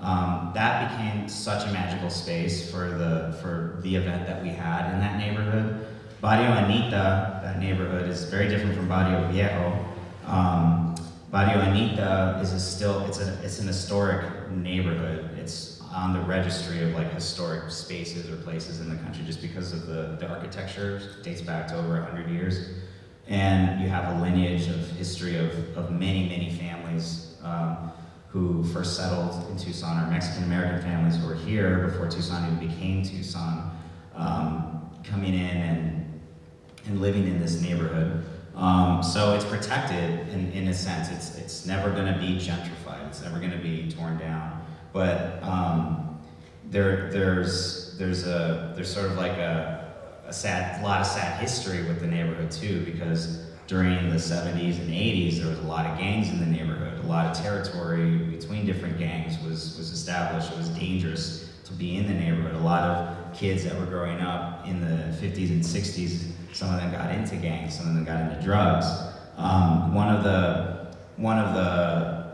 Um, that became such a magical space for the for the event that we had in that neighborhood. Barrio Anita, that neighborhood, is very different from Barrio Viejo. Um, Barrio Anita is a still it's a it's an historic neighborhood. It's on the registry of like historic spaces or places in the country just because of the, the architecture dates back to over 100 years. And you have a lineage of history of, of many, many families um, who first settled in Tucson, or Mexican American families who were here before Tucson even became Tucson, um, coming in and, and living in this neighborhood. Um, so it's protected in, in a sense. It's, it's never going to be gentrified. It's never going to be torn down. But um, there, there's, there's, a, there's sort of like a, a sad, lot of sad history with the neighborhood too, because during the 70s and 80s, there was a lot of gangs in the neighborhood. A lot of territory between different gangs was, was established. It was dangerous to be in the neighborhood. A lot of kids that were growing up in the 50s and 60s, some of them got into gangs, some of them got into drugs. Um, one of the one of the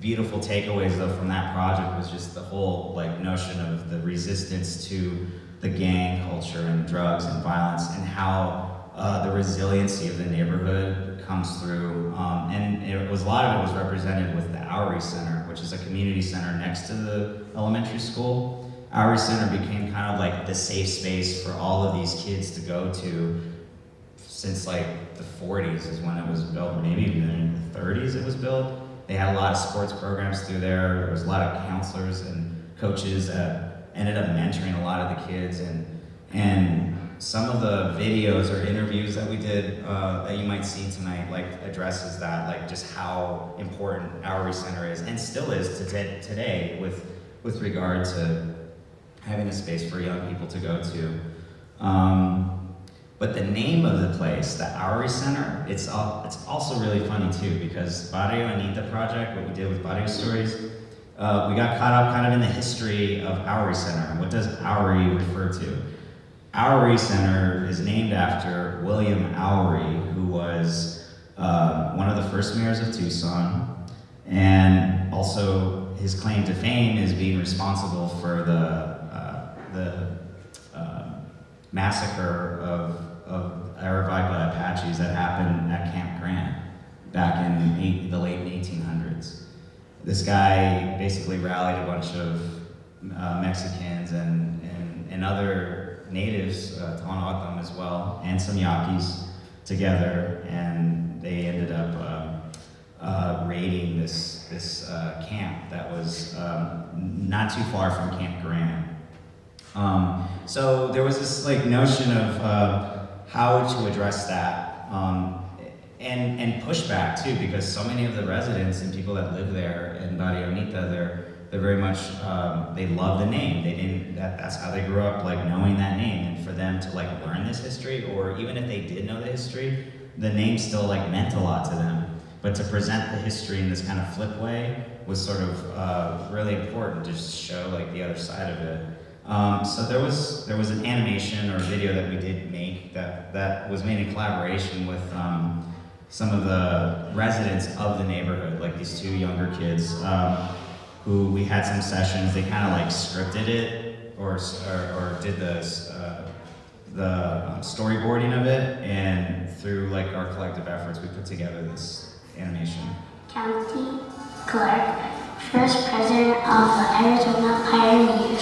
beautiful takeaways though from that project was just the whole like notion of the resistance to the gang culture and drugs and violence and how uh, the resiliency of the neighborhood comes through. Um, and it was a lot of it was represented with the Oury Center, which is a community center next to the elementary school. Oury Center became kind of like the safe space for all of these kids to go to since like the 40s is when it was built, maybe even in the 30s it was built. They had a lot of sports programs through there. There was a lot of counselors and coaches that ended up mentoring a lot of the kids. And, and some of the videos or interviews that we did uh, that you might see tonight like addresses that, like just how important our center is and still is to today with, with regard to having a space for young people to go to. Um, but the name of the place, the Oury Center, it's, al- it's also really funny too because Barrio Anita Project, what we did with Barrio Stories, uh, we got caught up kind of in the history of Oury Center. What does Oury refer to? Oury Center is named after William Oury, who was uh, one of the first mayors of Tucson, and also his claim to fame is being responsible for the uh, the uh, massacre of, of Aravaipa Apaches that happened at Camp Grant back in eight, the late 1800s. This guy basically rallied a bunch of uh, Mexicans and, and, and other natives, uh, as well, and some Yaquis together, and they ended up um, uh, raiding this, this uh, camp that was um, not too far from Camp Grant. Um, so there was this like notion of uh, how to address that um, and and pushback too, because so many of the residents and people that live there in Barrio Anita, they're they're very much um, they love the name. They didn't that, that's how they grew up, like knowing that name, and for them to like learn this history, or even if they did know the history, the name still like meant a lot to them. But to present the history in this kind of flip way was sort of uh, really important to just show like the other side of it. Um, so there was there was an animation or video that we did make that that was made in collaboration with um, some of the residents of the neighborhood, like these two younger kids, um, who we had some sessions. They kind of like scripted it or or, or did the uh, the um, storyboarding of it, and through like our collective efforts, we put together this animation. County Clerk, first president of the Arizona Pioneer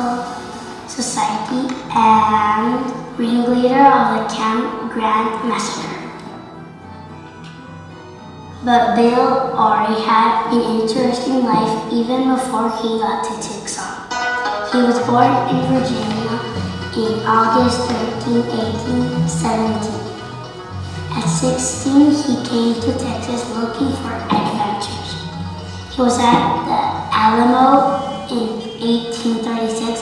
Historical Society, and ringleader of the Camp Grant Massacre. But Bill already had an interesting life even before he got to Tucson. He was born in Virginia in August 13, 1817. At 16, he came to Texas looking for adventures. He was at the Alamo in 1836,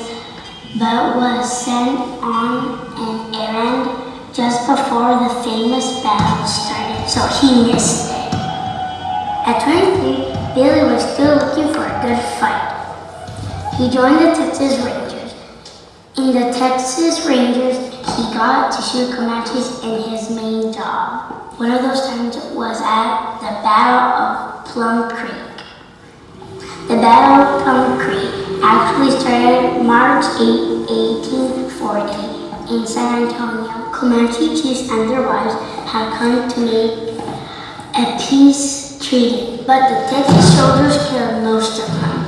but was sent on an errand just before the famous battle started, so he missed it. At 23, Billy was still looking for a good fight. He joined the Texas Rangers. In the Texas Rangers, he got to shoot Comanches in his main job. One of those times was at the Battle of Plum Creek. The Battle of Plum Creek actually started March 8, 1840 in San Antonio. Comanche chiefs and their wives had come to make a peace treaty, but the Texas soldiers killed most of them.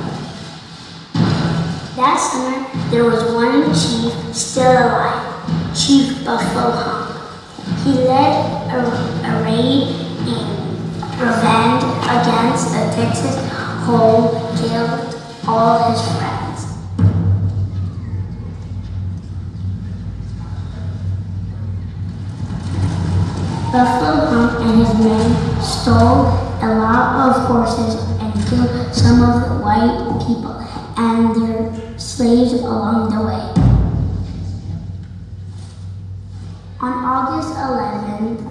That summer, there was one chief still alive, Chief Buffalo Hump. He led a, a raid in revenge against the Texas Hole, killed all his friends. Buffalo Hump and his men stole a lot of horses and killed some of the white people and their slaves along the way. On August 11th,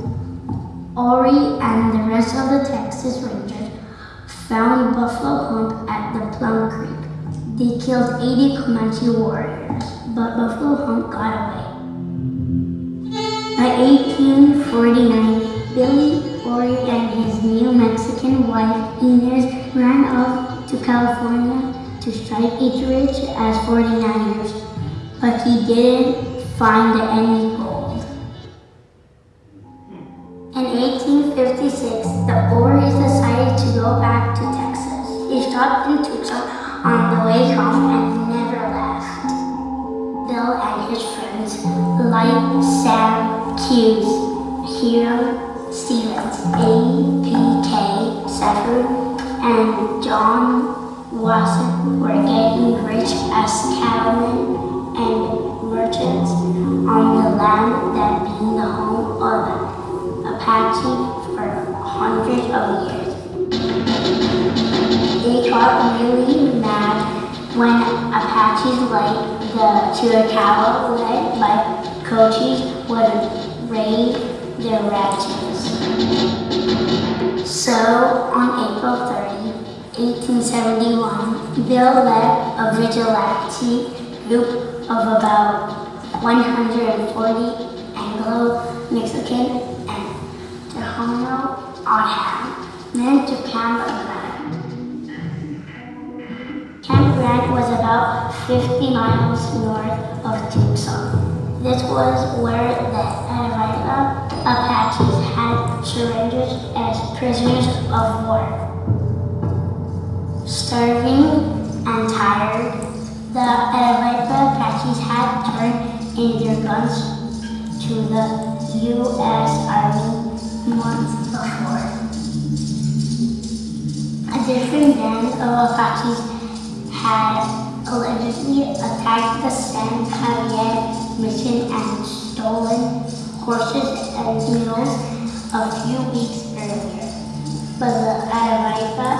Oury and the rest of the Texas Rangers found Buffalo Hump at the Plum Creek. They killed 80 Comanche warriors, but Buffalo Hump got away. By 1849, Billy Oury and his New Mexican wife Inez ran off to California to strike it rich as 49ers, but he didn't find any on the way home and never left. Bill and his friends, like Sam Hughes, Hiram Stevens, A.P.K. Safford, and John Wasson, were getting rich as cattlemen and merchants on the land that been the home of Apache for hundreds of years. They got really when Apaches like the Chiricahua led by Cochise would raid their ranches. So on April 30, 1871, Bill led a vigilante group of about 140 Anglo-Mexican and Tohono O'odham men to Camp. Camp Grant was about 50 miles north of Tucson. This was where the Aravaipa Apaches had surrendered as prisoners of war. Starving and tired, the Aravaipa Apaches had turned in their guns to the U.S. Army months before. A different band of Apaches had allegedly attacked the San Xavier mission and stolen horses and mules a few weeks earlier. But the Aravaipa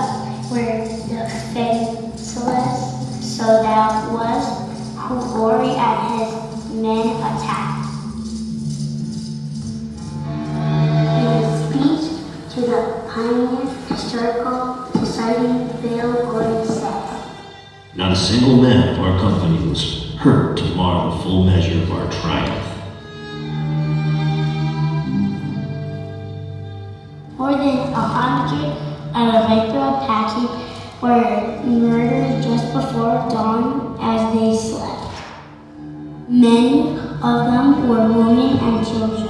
were defenseless, so that was who Oury and his men attacked. In a speech to the Pioneer Historical Society, Bill Gordon Not a single man of our company was hurt to mar the full measure of our triumph. More than a hundred Aravaipa Apache were murdered just before dawn as they slept. Many of them were women and children.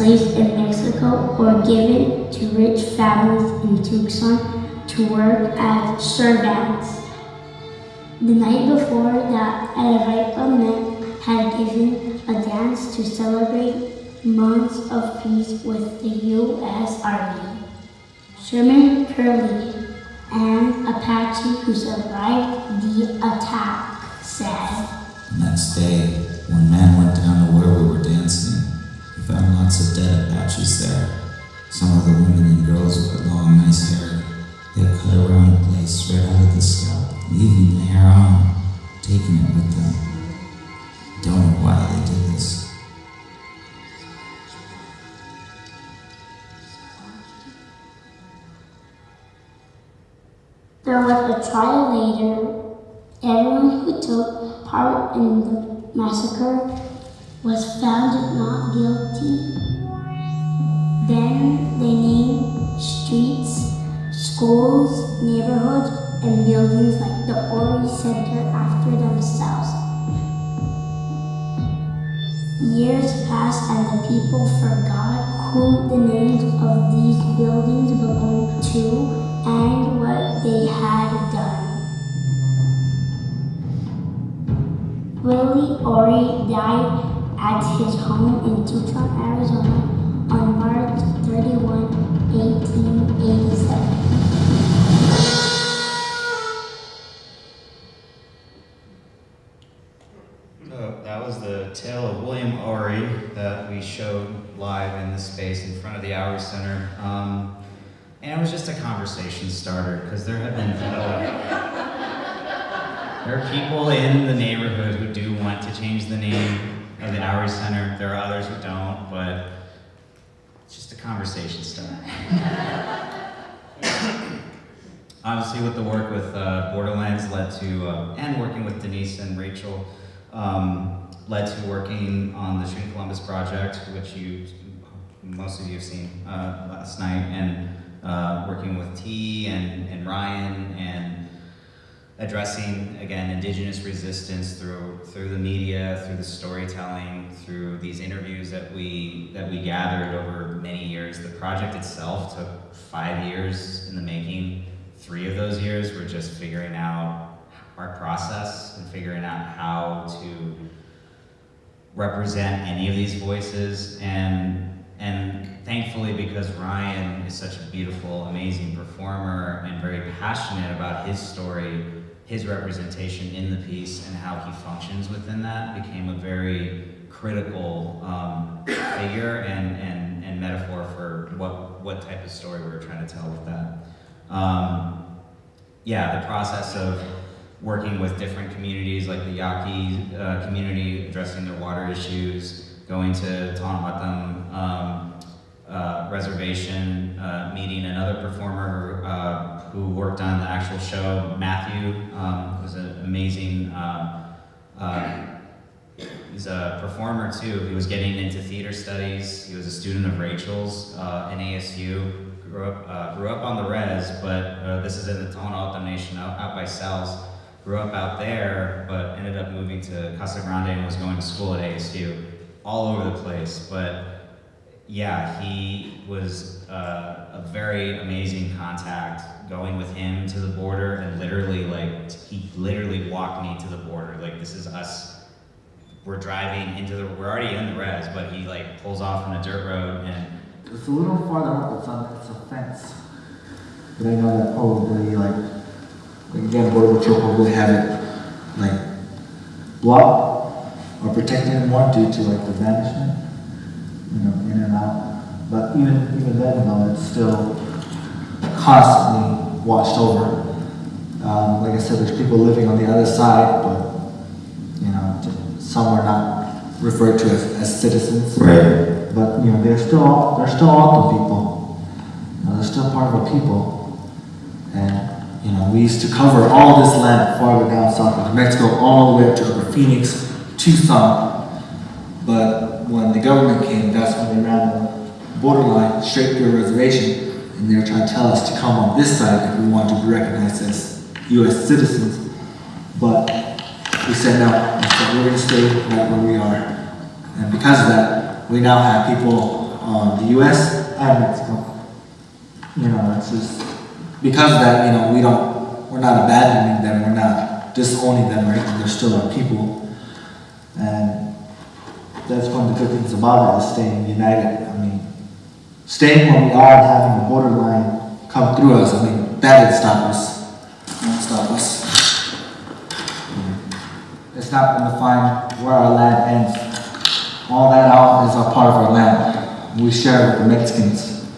Slaves in Mexico or given to rich families in Tucson to work as servants. The night before, the Aravaipa men had given a dance to celebrate months of peace with the U.S. Army. Sherman Curley, an Apache who survived the attack, said, Next day, when man went down to where we were dancing. Found lots of dead Apaches there. Some of the women and girls with long, nice hair. They cut around the place straight out of the scalp, leaving the hair on, taking it with them. Don't know why they did this. There was a trial later. Everyone who took part in the massacre was found not guilty. Then they named streets, schools, neighborhoods, and buildings like the Oury Center after themselves. Years passed and the people forgot who the names of these buildings belonged to and what they had done. Willie Oury died at his home in Tucson, Arizona on March 31, 1887. Uh, that was the tale of William Oury that we showed live in the space in front of the Oury Center. Um, and it was just a conversation starter because there have been people. There are people in the neighborhood who do want to change the name of the Oury Center. There are others who don't, but it's just a conversation starter. Obviously, with the work with uh, Borderlands led to, uh, and working with Denise and Rachel, um, led to working on the Shooting Columbus project, which you, most of you have seen uh, last night, and uh, working with T and, and Ryan and addressing again indigenous resistance through through the media, through the storytelling, through these interviews that we that we gathered over many years. The project itself took five years in the making. Three of those years were just figuring out our process and figuring out how to represent any of these voices and and thankfully because Ryan is such a beautiful, amazing performer and very passionate about his story, his representation in the piece and how he functions within that became a very critical um, figure and, and, and metaphor for what, what type of story we were trying to tell with that. Um, yeah, the process of working with different communities like the Yaqui uh, community, addressing their water issues, going to Tohono O'odham um, uh, reservation, uh, meeting another performer uh, who worked on the actual show, Matthew, um, was an amazing, uh, uh, he's a performer too. He was getting into theater studies. He was a student of Rachel's uh, in ASU. Grew up, uh, grew up on the res, but uh, this is in the Tohono O'odham Nation out, out by Sells. Grew up out there, but ended up moving to Casa Grande and was going to school at ASU. All over the place, but yeah, he was uh, a very amazing contact going with him to the border and literally like he literally walked me to the border. Like this is us. We're driving into the. We're already in the res, but he like pulls off on a dirt road and It's a little farther up, it's on, it's a fence. But I know that probably like, like, again, Border Patrol probably have it like blocked or protected more due to like the vanishment, you know, in and out. But even, even then, though, it's still constantly watched over. Um, like I said, there's people living on the other side, but, you know, some are not referred to as, as citizens. Right. But, you know, they're still, they're still O'odham people. You know, they're still part of our people. And, you know, we used to cover all this land farther down south of New Mexico, all the way up to over Phoenix, Tucson. But when the government came, that's when they ran the borderline straight through a reservation. And they were trying to tell us to come on this side if we wanted to be recognized as U.S. citizens. But we said no. We said we're going to stay right where we are. And because of that, we now have people on the U.S. and Mexico. You know, it's just because of that. You know, we don't, we're not abandoning them. We're not disowning them anything. They're still our people, and that's one of the good things about it is staying united. I mean, staying where we are and having the borderline come through us. I mean, that didn't stop us. Won't stop us. It's not going to find where our land ends. All that out is a part of our land. We share it with the Mexicans,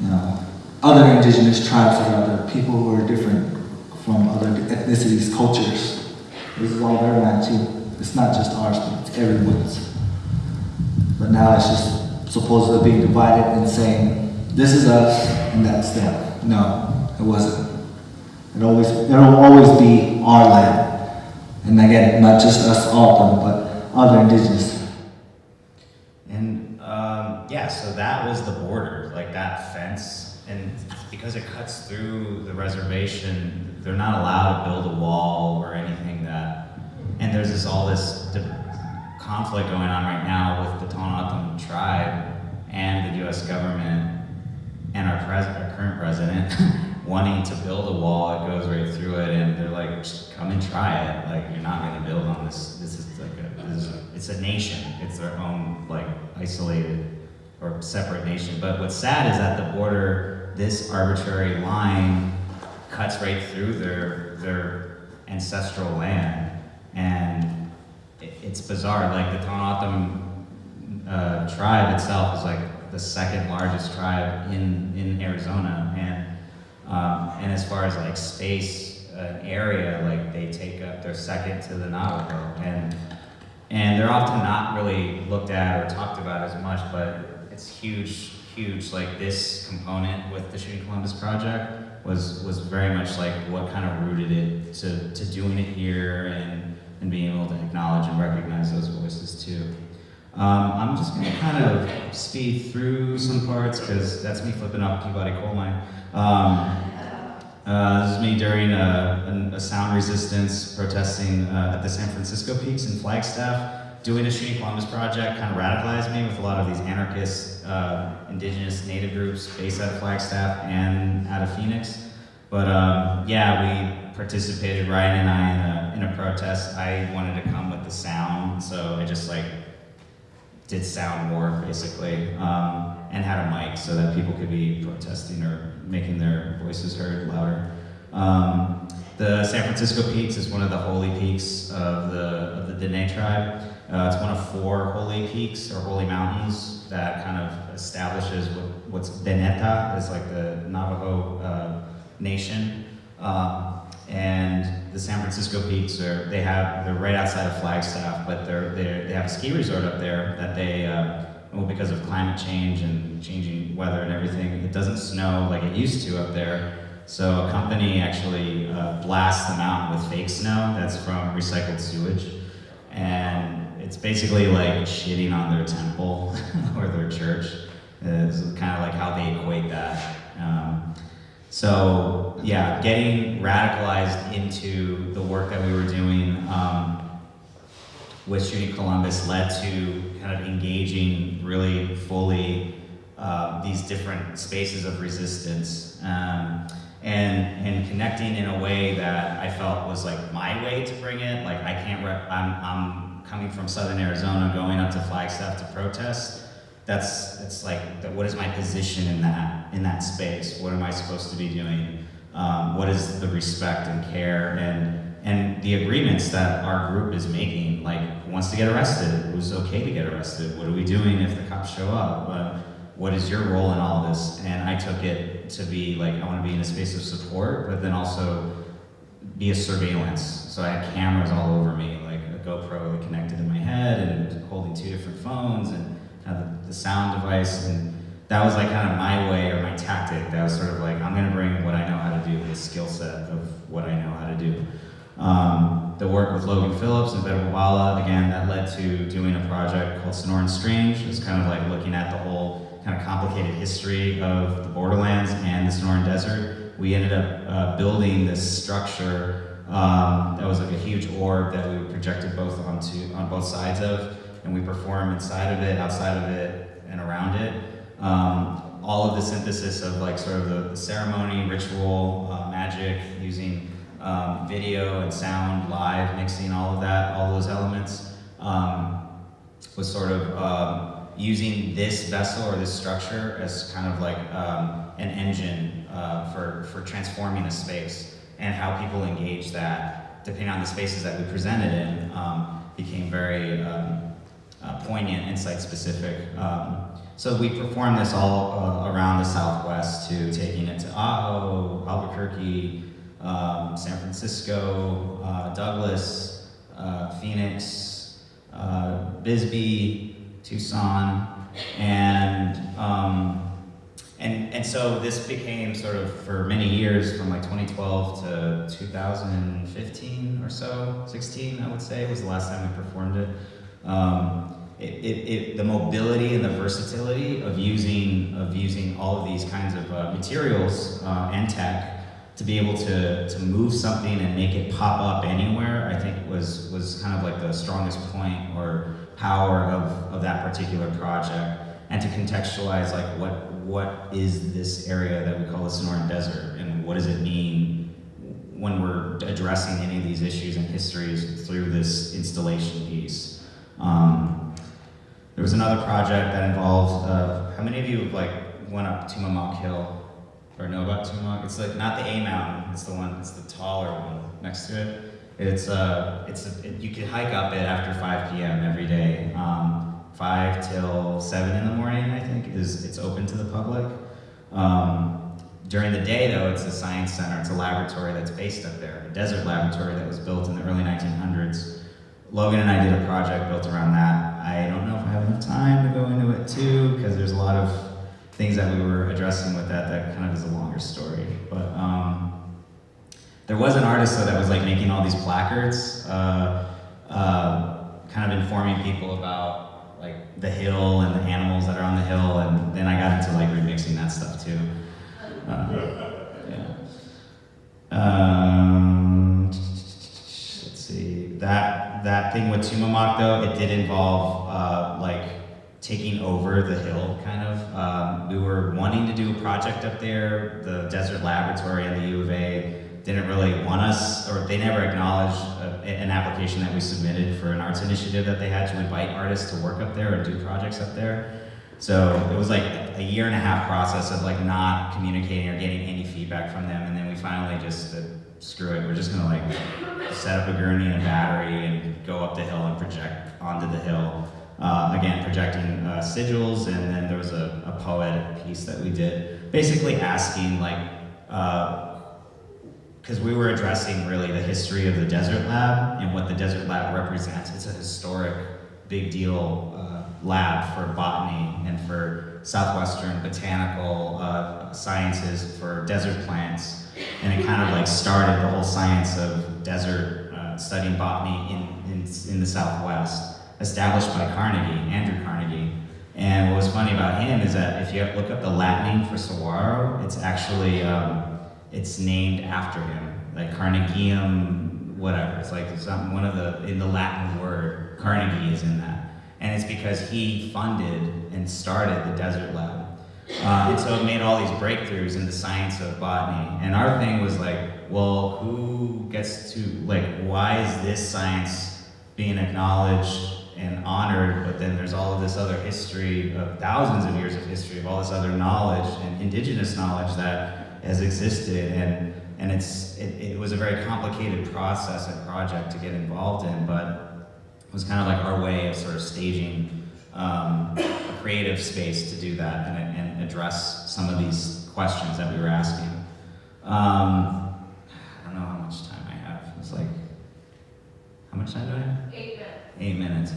you know, other indigenous tribes or other people who are different from other ethnicities, cultures. This is all their land too. It's not just ours, but it's everyone's. But now it's just supposedly being divided and saying, this is us and that's them. No, it wasn't. It always, it'll always be our land. And again, not just us O'odham, but other indigenous And um, yeah, so that was the border, like that fence. And because it cuts through the reservation, they're not allowed to build a wall or anything that. And there's this all this conflict going on right now with the Tohono O'odham tribe and the U.S. government and our, pres- our current president wanting to build a wall that goes right through it. And they're like, come and try it. Like you're not going to build on this. This is like a, this is it's a nation. It's their own like isolated or separate nation. But what's sad is at the border, this arbitrary line cuts right through their their ancestral land, and it's bizarre. Like the Tohono uh, tribe itself is like the second largest tribe in in Arizona, and um, and as far as like space uh, area, like they take up they're second to the Navajo, and and they're often not really looked at or talked about as much, but it's huge, huge. Like this component with the Shooting Columbus project was was very much like what kind of rooted it to, to doing it here and and being able to acknowledge and recognize those voices too. Um, I'm just gonna kind of speed through some parts because that's me flipping up Peabody Coal Mine. Um, uh, this is me during a, a, a sound resistance protesting uh, at the San Francisco Peaks in Flagstaff. Doing a Shooting Columbus project kind of radicalized me with a lot of these anarchist, uh, indigenous, native groups based out of Flagstaff and out of Phoenix. But um, yeah, we participated, Ryan and I, in a, in a protest. I wanted to come with the sound, so I just like did sound war basically, um, and had a mic so that people could be protesting or making their voices heard louder. Um, the San Francisco Peaks is one of the holy peaks of the of the Dene tribe. Uh, it's one of four holy peaks or holy mountains that kind of establishes what, what's Dinétah is like the Navajo uh, nation. Um, and the San Francisco Peaks are they have they're right outside of Flagstaff, but they're, they're they have a ski resort up there that they uh, well because of climate change and changing weather and everything, it doesn't snow like it used to up there. So a company actually uh, blasts the mountain with fake snow that's from recycled sewage, and it's basically like shitting on their temple or their church. It's kind of like how they equate that. Um, so yeah, getting radicalized into the work that we were doing um, with Shooting Columbus led to kind of engaging really fully uh, these different spaces of resistance um, and and connecting in a way that I felt was like my way to bring it. Like I can't. I'm I'm coming from Southern Arizona, going up to Flagstaff to protest that's it's like what is my position in that in that space? What am i supposed to be doing? Um, what is the respect and care and and the agreements that our group is making? Like who wants to get arrested? Who's okay to get arrested? What are we doing if the cops show up? What, what is your role in all this? And i took it to be like i want to be in a space of support but then also be a surveillance. So i had cameras all over me like a gopro connected in my head and holding two different phones and the, sound device, and that was like kind of my way or my tactic. That was sort of like I'm going to bring what I know how to do, the skill set of what I know how to do. Um, the work with Logan Phillips and Verbobala, again, that led to doing a project called Sonoran Strange. It's kind of like looking at the whole kind of complicated history of the borderlands and the Sonoran Desert. We ended up uh, building this structure um, that was like a huge orb that we projected both onto on both sides of and we perform inside of it, outside of it, and around it. Um, all of the synthesis of like sort of the, the ceremony, ritual, uh, magic, using um, video and sound, live, mixing all of that, all those elements, um, was sort of um, using this vessel or this structure as kind of like um, an engine uh, for, for transforming a space and how people engage that, depending on the spaces that we presented in, um, became very uh, poignant and site-specific. Um, so we performed this all uh, around the Southwest to taking it to Ajo, Albuquerque, um, San Francisco, uh, Douglas, uh, Phoenix, uh, Bisbee, Tucson, and um, and and so this became sort of for many years from like 2012 to 2015 or so, 16 I would say was the last time we performed it. Um, it, it, it, the mobility and the versatility of using of using all of these kinds of uh, materials uh, and tech to be able to, to move something and make it pop up anywhere, I think was was kind of like the strongest point or power of, of that particular project. And to contextualize like what what is this area that we call the Sonoran Desert and what does it mean when we're addressing any of these issues and histories through this installation piece. Um, there was another project that involved, uh, how many of you have like went up Tumamoc Hill or know about Tumamoc? It's like not the A mountain, it's the one, it's the taller one next to it. It's uh, it's it, you can hike up it after 5 p.m. every day. Um, 5 till 7 in the morning, I think, is it's open to the public. Um, during the day, though, it's a science center. It's a laboratory that's based up there, a desert laboratory that was built in the early 1900s. Logan and I did a project built around that. I don't know if I have enough time to go into it too, because there's a lot of things that we were addressing with that that kind of is a longer story. But um, there was an artist though that was like making all these placards, uh, uh, kind of informing people about like the hill and the animals that are on the hill, and then I got into like remixing that stuff too. Uh, yeah. Um, let's see. That that thing with Tumamoc though, it did involve uh, like taking over the hill, kind of. Um, we were wanting to do a project up there. The Desert Laboratory and the U of A didn't really want us, or they never acknowledged uh, an application that we submitted for an arts initiative that they had to invite artists to work up there and do projects up there. So it was like a year and a half process of like not communicating or getting any feedback from them, and then we finally just said, screw it, we're just gonna like set up a gurney and a battery and go up the hill and project onto the hill. Uh, again, projecting uh, sigils, and then there was a, a poetic piece that we did, basically asking like, because we were addressing really the history of the Desert Lab and what the Desert Lab represents. It's a historic, big deal uh, lab for botany and for southwestern botanical uh, sciences for desert plants, and it kind of like started the whole science of desert uh, studying botany in, in in the Southwest, established by Carnegie, Andrew Carnegie. And what was funny about him is that if you look up the Latin name for saguaro, it's actually um, it's named after him, like Carnegium, whatever. It's like something one of the in the Latin word Carnegie is in that, and it's because he funded and started the Desert Lab. Uh, and so it made all these breakthroughs in the science of botany. And our thing was like, well, who gets to like, why is this science being acknowledged and honored, but then there's all of this other history of thousands of years of history of all this other knowledge and indigenous knowledge that has existed and and it's it, it was a very complicated process and project to get involved in, but was kind of like our way of sort of staging um, a creative space to do that and, and address some of these questions that we were asking. Um, I don't know how much time I have. It's like, how much time do I have? Eight minutes. Eight minutes.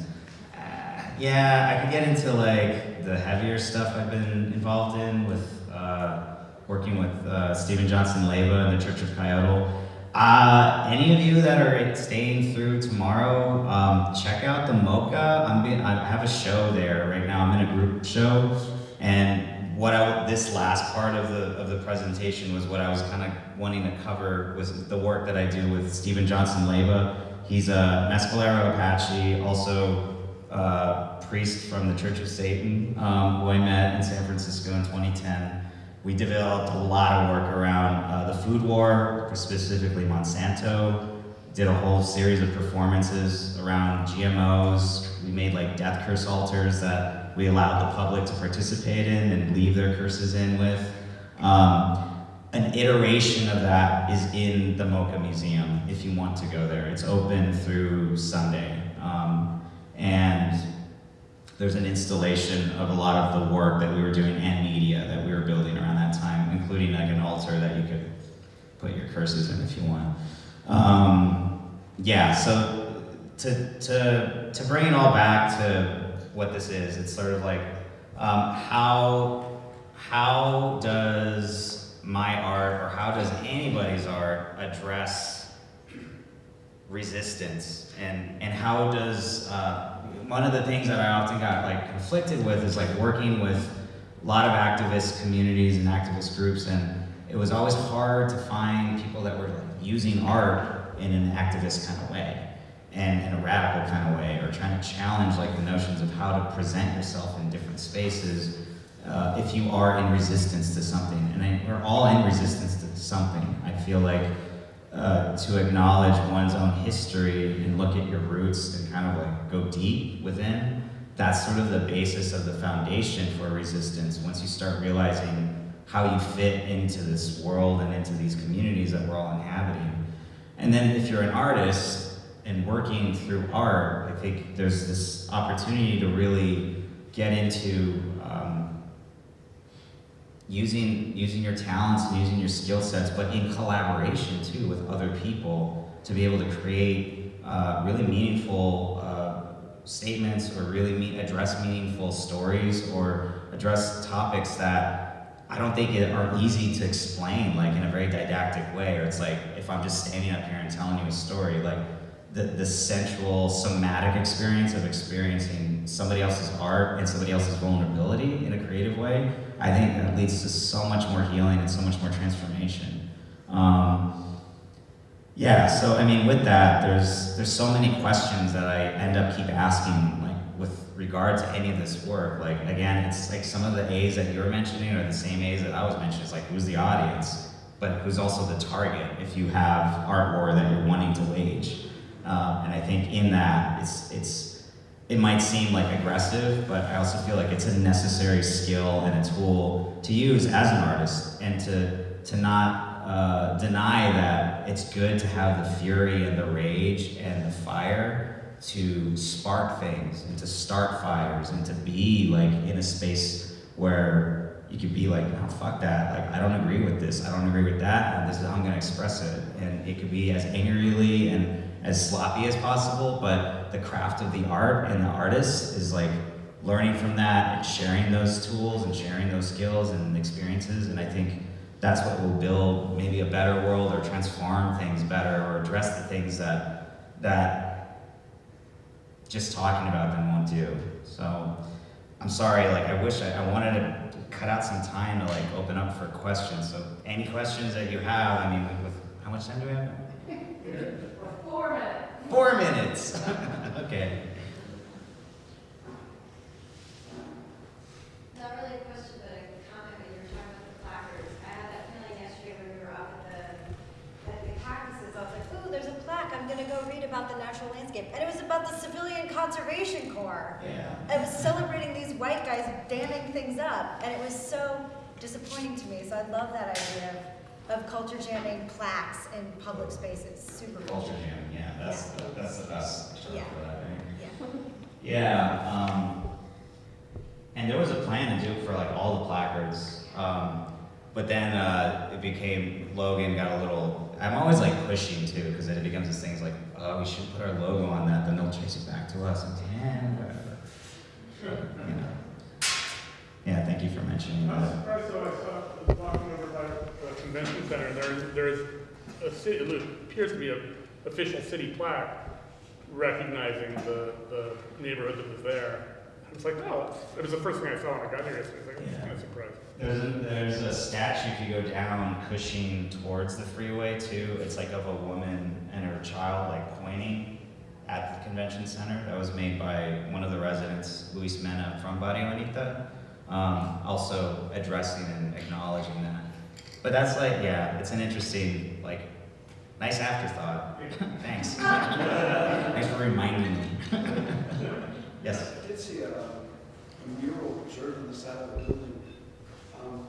Uh, yeah, I could get into like the heavier stuff I've been involved in with uh, working with uh, Steven Johnson Leyba and the Church of Coyote. Uh, any of you that are staying through tomorrow, um, check out the MOCA. I'm being, I have a show there right now. I'm in a group show, and what I this last part of the of the presentation was what I was kind of wanting to cover was the work that I do with Steven Johnson Leyba. He's a Mescalero Apache, also uh, priest from the Church of Satan, um, who I met in San Francisco in 2010. We developed a lot of work around uh, the food war, specifically Monsanto. Did a whole series of performances around GMOs. We made like death curse altars that we allowed the public to participate in and leave their curses in with. Um, an iteration of that is in the MOCA Museum if you want to go there. It's open through Sunday. Um, and there's an installation of a lot of the work that we were doing and media that we were building around that time, including like an altar that you could put your curses in if you want. Um, yeah, so to, to, to bring it all back to what this is, it's sort of like um, how, how does my art or how does anybody's art address resistance and, and how does uh, one of the things that I often got like conflicted with is like working with a lot of activist communities and activist groups and it was always hard to find people that were like using art in an activist kind of way and in a radical kind of way or trying to challenge like the notions of how to present yourself in different spaces uh, if you are in resistance to something. And I, we're all in resistance to something I feel like uh, to acknowledge one's own history and look at your roots and kind of like go deep within, that's sort of the basis of the foundation for resistance. Once you start realizing how you fit into this world and into these communities that we're all inhabiting. And then if you're an artist and working through art, I think there's this opportunity to really get into um, using using your talents and using your skill sets, but in collaboration too with other people to be able to create uh, really meaningful uh, statements or really address meaningful stories or address topics that I don't think it are easy to explain like in a very didactic way. Or it's like if I'm just standing up here and telling you a story, like the, the sensual somatic experience of experiencing somebody else's art and somebody else's vulnerability in a creative way, I think that leads to so much more healing and so much more transformation. Um, yeah, so I mean, with that, there's there's so many questions that I end up keep asking, like with regard to any of this work. Like again, it's like some of the A's that you're mentioning are the same A's that I was mentioning. It's like who's the audience, but who's also the target if you have art war that you're wanting to wage. Um, and I think in that, it's it's it might seem like aggressive, but I also feel like it's a necessary skill and a tool to use as an artist, and to to not uh, deny that it's good to have the fury and the rage and the fire to spark things and to start fires and to be like in a space where you could be like, no, fuck that. Like, I don't agree with this. I don't agree with that. And this is how I'm going to express it. And it could be as angrily and as sloppy as possible, but the craft of the art and the artist is like learning from that and sharing those tools and sharing those skills and experiences. And I think that's what will build maybe a better world or transform things better or address the things that that just talking about them won't do. So I'm sorry, like I wish I, I wanted to cut out some time to like open up for questions. So any questions that you have, I mean, with, how much time do we have? Four minutes. Four minutes. okay. Not really a question, but a comment when you were talking about the placards. I had that feeling yesterday when we were up at the, at the cactuses. I was like, ooh, there's a plaque. I'm gonna go read about the natural landscape. And it was about the Civilian Conservation Corps. Yeah. It was celebrating these white guys damming things up. And it was so disappointing to me. So I love that idea of, of culture jamming plaques in public spaces. Super cool. Culture jam. Yeah, that's the, that's the best term Yeah. for that. I think. Yeah. Yeah, um, and there was a plan to do it for like all the placards, um, but then uh, it became Logan got a little. I'm always like pushing too because then it becomes this thing it's like, oh, we should put our logo on that. Then they'll chase it back to us. And yeah, whatever. But, you know. Yeah, thank you for mentioning I was that. Convention center, there, there is a city, it appears to be an official city plaque recognizing the, the neighborhood that was there. I was like, oh, it was the first thing I saw when I got here yesterday, I was like, Yeah. kind of surprised. There's a, there's a statue if you go down Cushing towards the freeway too. It's like of a woman and her child like pointing at the convention center. That was made by one of the residents, Luis Mena from Barrio Bonita. Um, also addressing and acknowledging that. But that's like, yeah, it's an interesting, like, nice afterthought. Thanks. Thanks for reminding me. yes. I did see a, a mural observed on the side of the building, um,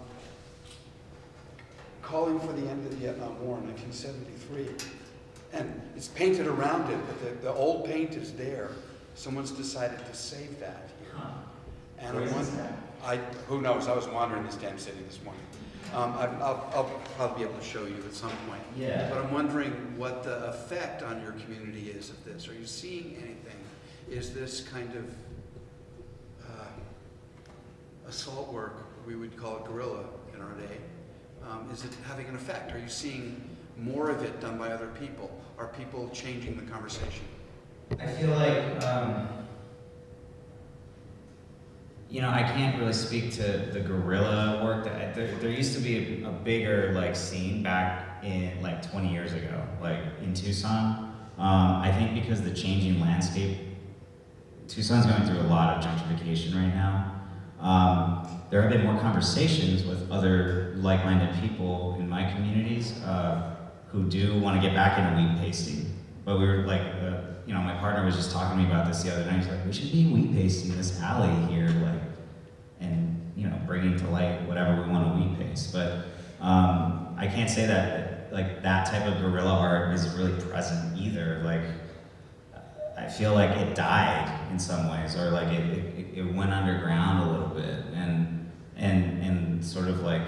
calling for the end of the Vietnam War in 1973. And it's painted around it, but the, the old paint is there. Someone's decided to save that here. And Where I is wonder? I, who knows, I was wandering this damn city this morning. Um, I, I'll, I'll probably be able to show you at some point. Yeah. But I'm wondering what the effect on your community is of this. Are you seeing anything? Is this kind of uh, assault work, we would call it guerrilla in our day, um, is it having an effect? Are you seeing more of it done by other people? Are people changing the conversation? I feel like, um, you know, I can't really speak to the guerrilla work. That there, there used to be a, a bigger like scene back in like 20 years ago, like in Tucson. Um, I think because the changing landscape, Tucson's going through a lot of gentrification right now. Um, there have been more conversations with other like-minded people in my communities uh, who do want to get back into wheat pasting. But we were like, uh, you know, my partner was just talking to me about this the other night. He's like, we should be wheat pasting this alley here, like, and you know, bringing to light whatever we want to wheat paste. But um, I can't say that like that type of guerrilla art is really present either. Like, I feel like it died in some ways, or like it, it, it went underground a little bit, and and and sort of like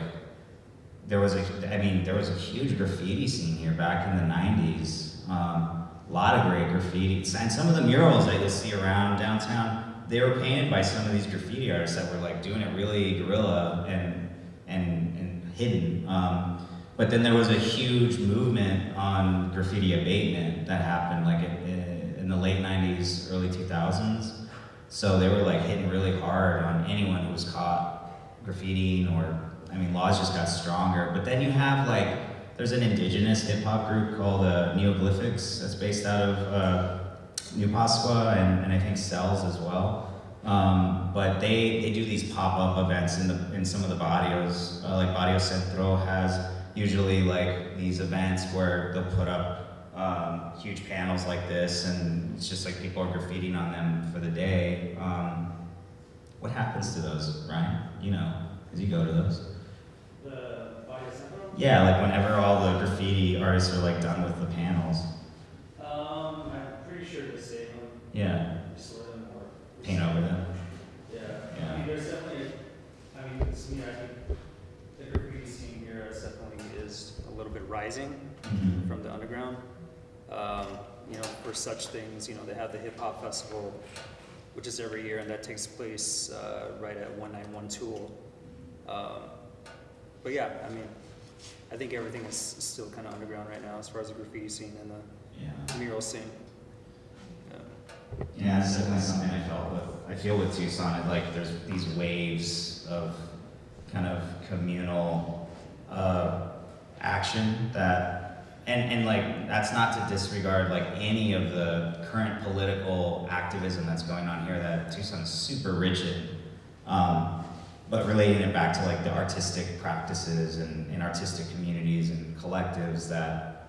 there was a, I mean, there was a huge graffiti scene here back in the '90s. Um, lot of great graffiti, and some of the murals that you'll see around downtown, they were painted by some of these graffiti artists that were like doing it really guerrilla and and and hidden. Um, but then there was a huge movement on graffiti abatement that happened like in, in the late 90s, early 2000s. So they were like hitting really hard on anyone who was caught graffitiing or, I mean, laws just got stronger. But then you have like, there's an indigenous hip hop group called uh, Neoglyphics that's based out of uh, New Pascua and, and I think Sells as well. Um, but they, they do these pop-up events in the in some of the barrios. Uh, like Barrio Centro has usually like these events where they'll put up um, huge panels like this, and it's just like people are graffitiing on them for the day. Um, what happens to those, Ryan? You know, as you go to those. The Barrio Centro? Yeah, like whenever all the graffiti artists are like done with the panels. Um, I'm pretty sure they save them. Yeah, Restore them or. paint over them. Yeah. Yeah. I mean, there's definitely, I mean, it's, me, I think the graffiti scene here is definitely is a little bit rising Mhm. from the underground. Um, you know, for such things, you know, they have the hip hop festival, which is every year, and that takes place uh, right at 191 Toole. Um, but yeah, I mean, I think everything is still kind of underground right now as far as the graffiti scene and Yeah. the mural scene. Yeah. Yeah, it's definitely something I felt with, I feel with Tucson, like there's these waves of kind of communal, uh, action that, and, and like, that's not to disregard like any of the current political activism that's going on here that Tucson is super rich in. Um, but relating it back to like the artistic practices and, and artistic communities and collectives that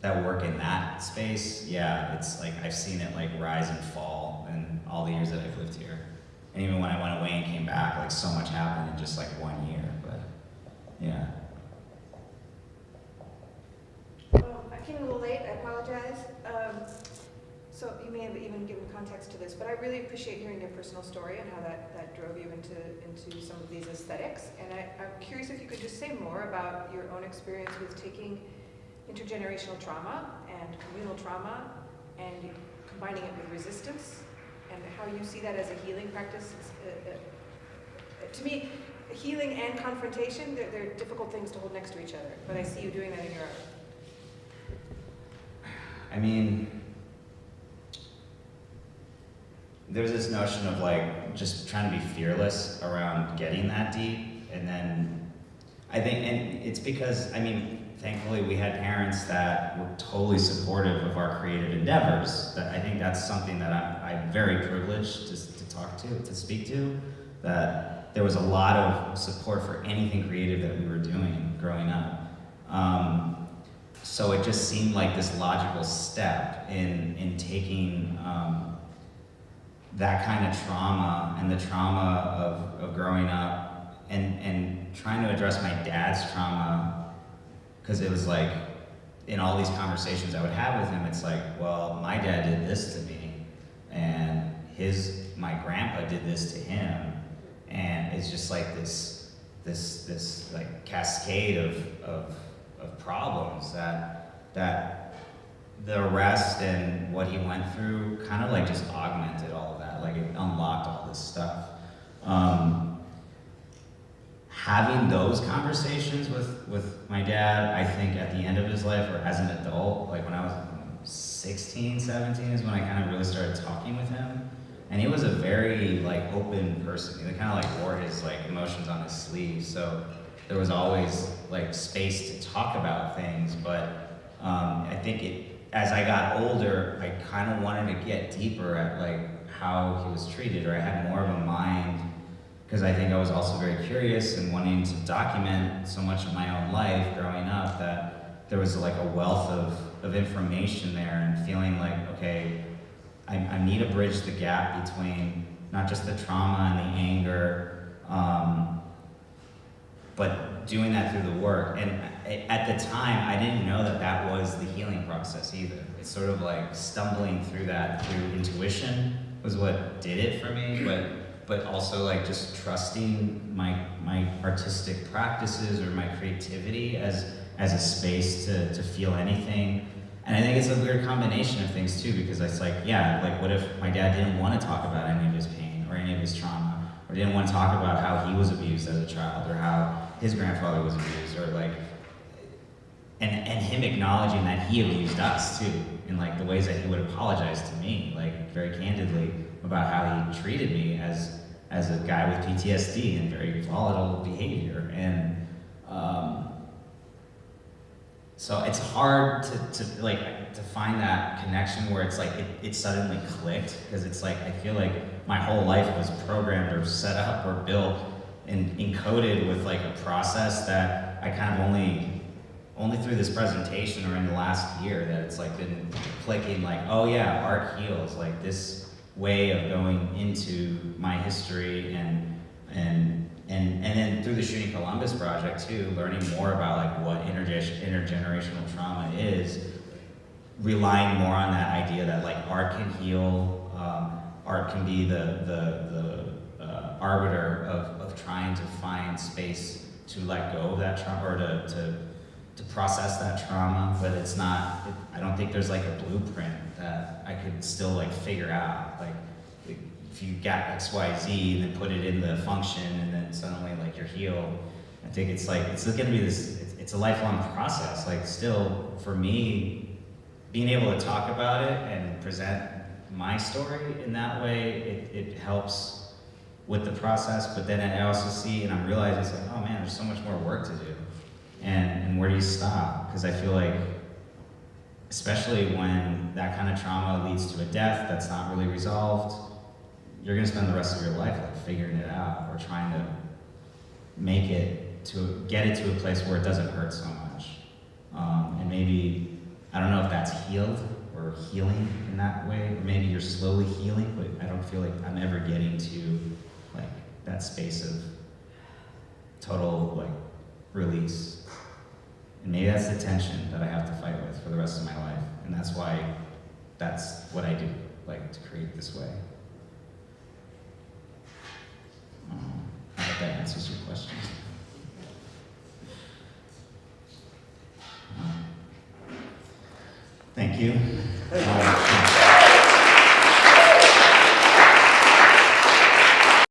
that work in that space, yeah, it's like I've seen it like rise and fall in all the years that I've lived here. And even when I went away and came back, like so much happened in just like one year. But yeah. Um, I came a little late, I apologize. Um, so you may have even given context to this, but I really appreciate hearing your personal story and how that, that drove you into, into some of these aesthetics. And I, I'm curious if you could just say more about your own experience with taking intergenerational trauma and communal trauma and combining it with resistance and how you see that as a healing practice. Uh, uh, to me, healing and confrontation, they're, they're difficult things to hold next to each other, but I see you doing that in your art. I mean, there's this notion of like just trying to be fearless around getting that deep, and then I think, and it's because I mean, thankfully we had parents that were totally supportive of our creative endeavors. That I think that's something that I'm, I'm very privileged to, to talk to, to speak to. That there was a lot of support for anything creative that we were doing growing up. Um, so it just seemed like this logical step in, in taking um, that kind of trauma and the trauma of, of growing up and, and trying to address my dad's trauma because it was like in all these conversations I would have with him, it's like, well, my dad did this to me and his, my grandpa did this to him. And it's just like this, this, this like cascade of, of, of problems that, that the arrest and what he went through kind of like just augmented all of. Like it unlocked all this stuff. Um, having those conversations with, with my dad, I think at the end of his life or as an adult, like when I was 16, 17 is when I kind of really started talking with him. And he was a very like open person. He kind of like wore his like emotions on his sleeve. So there was always like space to talk about things. But um, I think it, as I got older, I kind of wanted to get deeper at like how he was treated, or I had more of a mind because I think I was also very curious and wanting to document so much of my own life growing up that there was like a wealth of, of information there and feeling like, okay, I, I need to bridge the gap between not just the trauma and the anger, um, but doing that through the work, and at the time, I didn't know that that was the healing process either. It's sort of like stumbling through that through intuition was what did it for me, but but also like just trusting my my artistic practices or my creativity as as a space to to feel anything. And I think it's a weird combination of things too, because it's like, yeah, like what if my dad didn't want to talk about any of his pain or any of his trauma, or didn't want to talk about how he was abused as a child, or how his grandfather was abused, or like, and and him acknowledging that he abused us too, in like the ways that he would apologize to me, like very candidly about how he treated me as as a guy with PTSD and very volatile behavior, and um, so it's hard to, to like to find that connection where it's like it, it suddenly clicked because it's like I feel like my whole life was programmed or set up or built and encoded with like a process that I kind of only only through this presentation or in the last year that it's like been clicking like oh yeah art heals like this way of going into my history and and and and then through the shooting Columbus project too, learning more about like what interge- intergenerational trauma is, relying more on that idea that like art can heal, um, art can be the the the uh, arbiter of of trying to find space to let go of that trauma or to to to process that trauma, but it's not. It, I don't think there's like a blueprint that I could still like figure out like if you got X, Y, Z and then put it in the function and then suddenly like you're healed. I think it's like, it's gonna be this, it's, it's a lifelong process. Like still, for me, being able to talk about it and present my story in that way, it, it helps with the process. But then I also see and I'm realizing it's like, oh man, there's so much more work to do. And, and where do you stop? Because I feel like especially when that kind of trauma leads to a death that's not really resolved, you're to spend the rest of your life like figuring it out or trying to make it to get it to a place where it doesn't hurt so much. Um, and maybe I don't know if that's healed or healing in that way, or maybe you're slowly healing, but I don't feel like I'm ever getting to like that space of total like release. And maybe that's the tension that I have to fight with for the rest of my life, and that's why that's what I do, like to create this way. Um, I hope that answers your question. Thank you. Um,